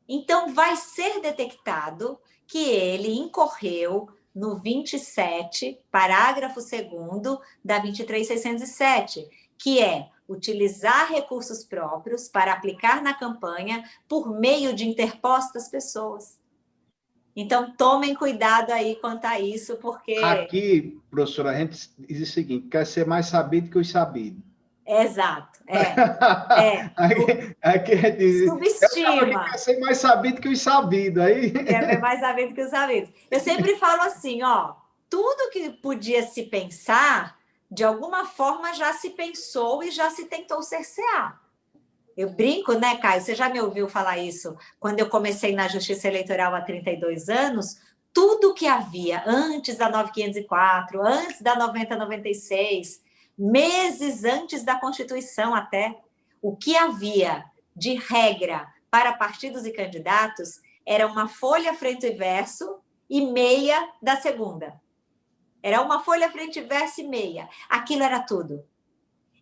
Speaker 3: Então, vai ser detectado que ele incorreu no 27, parágrafo 2 da 23607, que é utilizar recursos próprios para aplicar na campanha por meio de interpostas pessoas. Então, tomem cuidado aí quanto a isso, porque...
Speaker 2: Aqui, professora, a gente diz o seguinte, quer ser mais sabido que os sabidos.
Speaker 3: Exato, é. [laughs]
Speaker 2: é. aqui, aqui diz,
Speaker 3: Subestima.
Speaker 2: Quer ser mais sabido que os sabidos. Aí...
Speaker 3: Quer ser mais sabido que os sabidos. Eu sempre [laughs] falo assim, ó, tudo que podia se pensar, de alguma forma já se pensou e já se tentou cercear. Eu brinco, né, Caio? Você já me ouviu falar isso? Quando eu comecei na Justiça Eleitoral há 32 anos, tudo que havia antes da 9504, antes da 9096, meses antes da Constituição até, o que havia de regra para partidos e candidatos era uma folha frente e verso e meia da segunda. Era uma folha frente e verso e meia. Aquilo era tudo.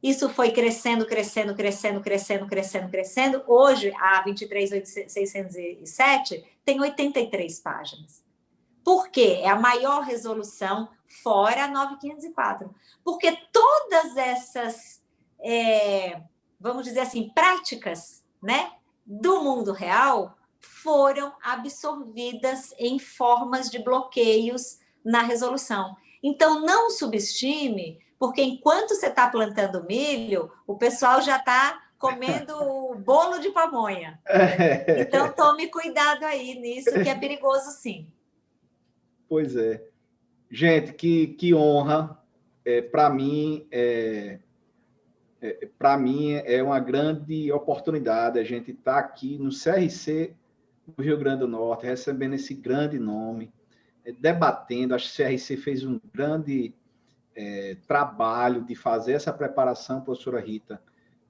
Speaker 3: Isso foi crescendo, crescendo, crescendo, crescendo, crescendo, crescendo. Hoje, a 23.607 tem 83 páginas. Por quê? É a maior resolução fora a 9504. Porque todas essas, é, vamos dizer assim, práticas né, do mundo real foram absorvidas em formas de bloqueios na resolução. Então, não subestime, porque enquanto você está plantando milho, o pessoal já está comendo o [laughs] bolo de pamonha. Então, tome cuidado aí nisso, que é perigoso sim.
Speaker 2: Pois é. Gente, que, que honra. É, Para mim, é, é para mim é uma grande oportunidade a gente estar tá aqui no CRC do Rio Grande do Norte, recebendo esse grande nome, é, debatendo. Acho que o CRC fez um grande é, trabalho de fazer essa preparação, professora Rita,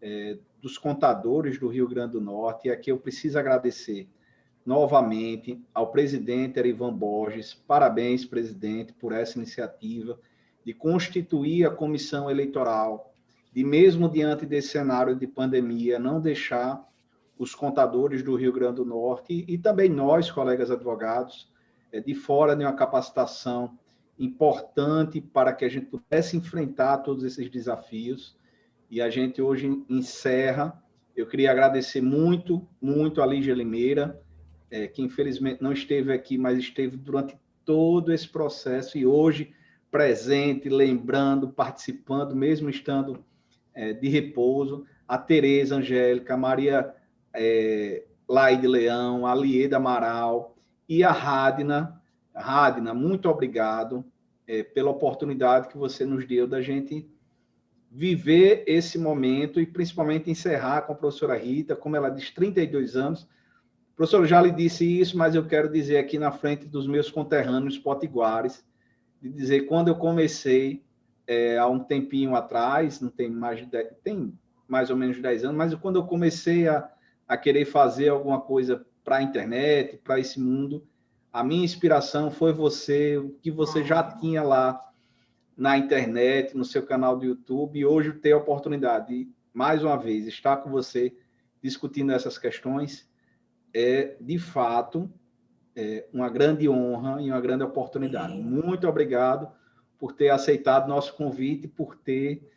Speaker 2: é, dos contadores do Rio Grande do Norte. E aqui eu preciso agradecer novamente ao presidente Erivan Borges. Parabéns, presidente, por essa iniciativa de constituir a comissão eleitoral, de mesmo diante desse cenário de pandemia, não deixar os contadores do Rio Grande do Norte e, também nós, colegas advogados, é, de fora de uma capacitação importante para que a gente pudesse enfrentar todos esses desafios. E a gente hoje encerra. Eu queria agradecer muito, muito a Lígia Limeira, é, que infelizmente não esteve aqui, mas esteve durante todo esse processo e hoje presente, lembrando, participando, mesmo estando é, de repouso, a Tereza Angélica, a Maria é, Laide Leão, a Lieda Amaral e a Radna. Radna, muito obrigado é, pela oportunidade que você nos deu da gente viver esse momento e principalmente encerrar com a professora Rita, como ela diz, 32 anos, Professor, já lhe disse isso, mas eu quero dizer aqui na frente dos meus conterrâneos potiguares, de dizer, quando eu comecei, é, há um tempinho atrás, não tem mais de 10, tem mais ou menos 10 anos, mas quando eu comecei a, a querer fazer alguma coisa para a internet, para esse mundo, a minha inspiração foi você, o que você já tinha lá na internet, no seu canal do YouTube, e hoje ter a oportunidade de, mais uma vez, estar com você discutindo essas questões é, de fato, é uma grande honra e uma grande oportunidade. Muito obrigado por ter aceitado nosso convite, por ter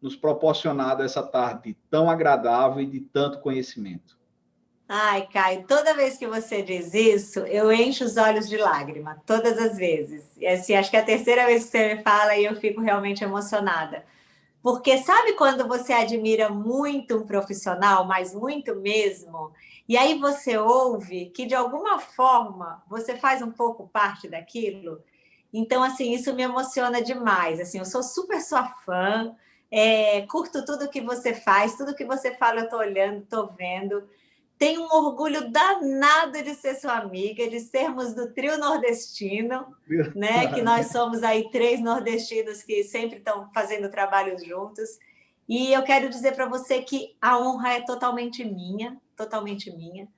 Speaker 2: nos proporcionado essa tarde tão agradável e de tanto conhecimento.
Speaker 3: Ai, Caio, toda vez que você diz isso, eu encho os olhos de lágrima, todas as vezes. E assim, acho que é a terceira vez que você me fala e eu fico realmente emocionada. Porque sabe quando você admira muito um profissional, mas muito mesmo, e aí você ouve que de alguma forma você faz um pouco parte daquilo? Então, assim, isso me emociona demais. Assim, eu sou super sua fã, é, curto tudo que você faz, tudo que você fala eu estou olhando, estou vendo. Tenho um orgulho danado de ser sua amiga, de sermos do trio nordestino, né? que nós somos aí três nordestinos que sempre estão fazendo trabalhos juntos. E eu quero dizer para você que a honra é totalmente minha, totalmente minha.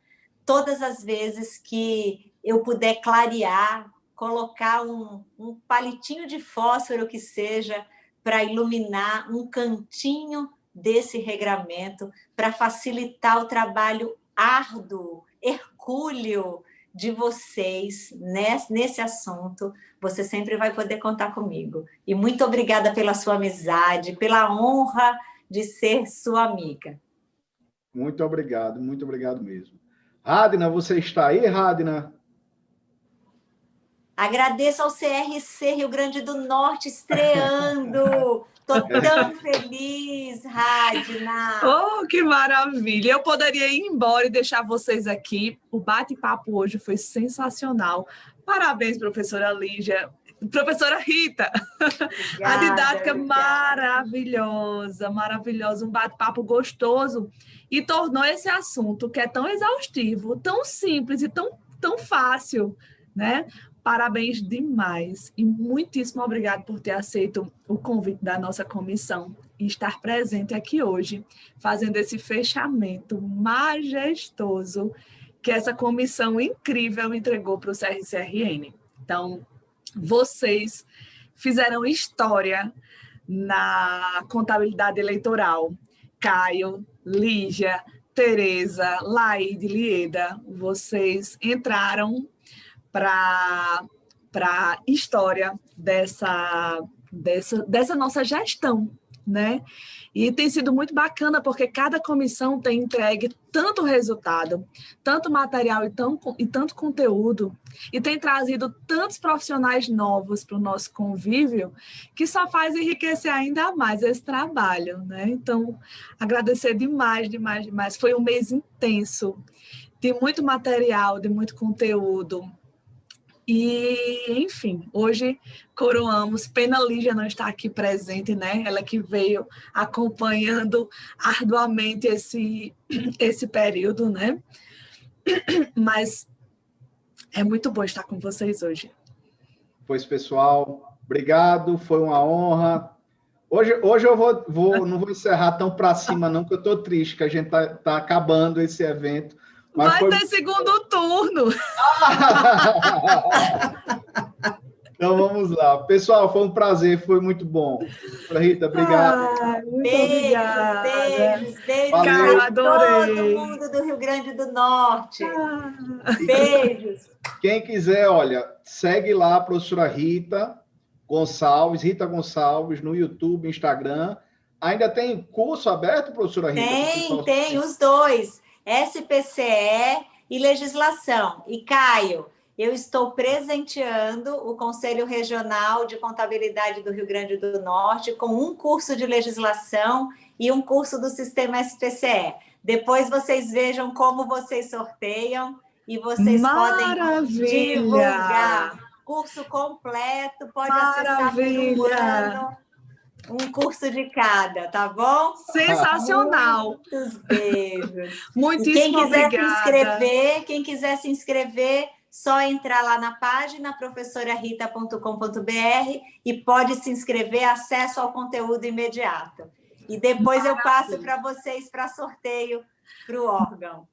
Speaker 3: Todas as vezes que eu puder clarear, colocar um, um palitinho de fósforo que seja para iluminar um cantinho desse regramento, para facilitar o trabalho árduo, hercúleo de vocês nesse, nesse assunto, você sempre vai poder contar comigo. E muito obrigada pela sua amizade, pela honra de ser sua amiga.
Speaker 2: Muito obrigado, muito obrigado mesmo. Radna, você está aí, Radna?
Speaker 3: Agradeço ao CRC Rio Grande do Norte estreando. [laughs] Estou tão feliz, Radna.
Speaker 1: Oh, que maravilha! Eu poderia ir embora e deixar vocês aqui. O bate-papo hoje foi sensacional. Parabéns, professora Lígia. Professora Rita, obrigada, a didática obrigada. maravilhosa, maravilhosa, um bate-papo gostoso e tornou esse assunto que é tão exaustivo, tão simples e tão, tão fácil, né? Parabéns demais e muitíssimo obrigado por ter aceito o convite da nossa comissão e estar presente aqui hoje, fazendo esse fechamento majestoso que essa comissão incrível entregou para o CRCRN. Então, vocês fizeram história na contabilidade eleitoral. Caio, Lígia, Tereza, Laide, Lieda, vocês entraram para a história dessa, dessa, dessa nossa gestão, né? E tem sido muito bacana, porque cada comissão tem entregue tanto resultado, tanto material e, tão, e tanto conteúdo, e tem trazido tantos profissionais novos para o nosso convívio, que só faz enriquecer ainda mais esse trabalho, né? Então, agradecer demais, demais, demais. Foi um mês intenso, de muito material, de muito conteúdo, e, enfim, hoje coroamos. Pena Lígia não está aqui presente, né? Ela que veio acompanhando arduamente esse, [clears throat] esse período, né? [clears throat] Mas é muito bom estar com vocês hoje.
Speaker 2: Pois, pessoal, obrigado, foi uma honra. Hoje, hoje eu vou, vou não vou encerrar tão para cima, não, porque eu estou triste que a gente está tá acabando esse evento.
Speaker 1: Mas Vai foi... ter segundo turno. [laughs]
Speaker 2: então vamos lá. Pessoal, foi um prazer, foi muito bom. Rita, obrigado.
Speaker 3: Ah, beijos, beijos, beijos para todo mundo do Rio Grande do Norte. Ah. Beijos.
Speaker 2: Quem quiser, olha, segue lá a professora Rita Gonçalves, Rita Gonçalves, no YouTube, Instagram. Ainda tem curso aberto, professora Rita?
Speaker 3: Tem, tem, os dois. SPCE e legislação. E Caio, eu estou presenteando o Conselho Regional de Contabilidade do Rio Grande do Norte com um curso de legislação e um curso do Sistema SPCE. Depois vocês vejam como vocês sorteiam e vocês
Speaker 1: Maravilha.
Speaker 3: podem divulgar. Curso completo, pode Maravilha. acessar pelo ano um curso de cada, tá bom?
Speaker 1: Sensacional!
Speaker 3: Muitos beijos. [laughs]
Speaker 1: Muitíssimo
Speaker 3: quem quiser
Speaker 1: obrigada.
Speaker 3: se inscrever, quem quiser se inscrever, só entrar lá na página professorarita.com.br e pode se inscrever, acesso ao conteúdo imediato. E depois Maravilha. eu passo para vocês para sorteio para o órgão.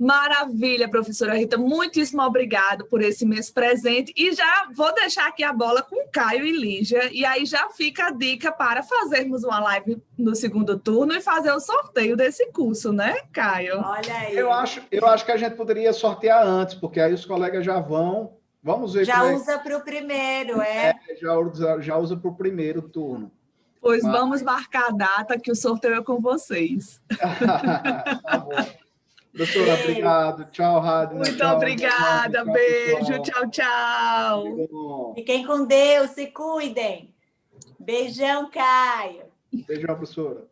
Speaker 1: Maravilha, professora Rita. Muitíssimo obrigado por esse mês presente. E já vou deixar aqui a bola com Caio e Lígia. E aí já fica a dica para fazermos uma live no segundo turno e fazer o sorteio desse curso, né, Caio?
Speaker 3: Olha aí.
Speaker 2: Eu acho, eu acho que a gente poderia sortear antes, porque aí os colegas já vão. Vamos ver.
Speaker 3: Já é usa para o primeiro, é?
Speaker 2: é já, usa, já usa para o primeiro turno.
Speaker 1: Pois Mas... vamos marcar a data que o sorteio é com vocês. [laughs] [laughs]
Speaker 2: tá bom. Doutora, obrigado. Tchau, Radna.
Speaker 1: Muito
Speaker 2: tchau,
Speaker 1: obrigada. Tchau, Beijo. Tchau, tchau.
Speaker 3: Fiquem com Deus. Se cuidem. Beijão, Caio.
Speaker 2: Beijão, professora.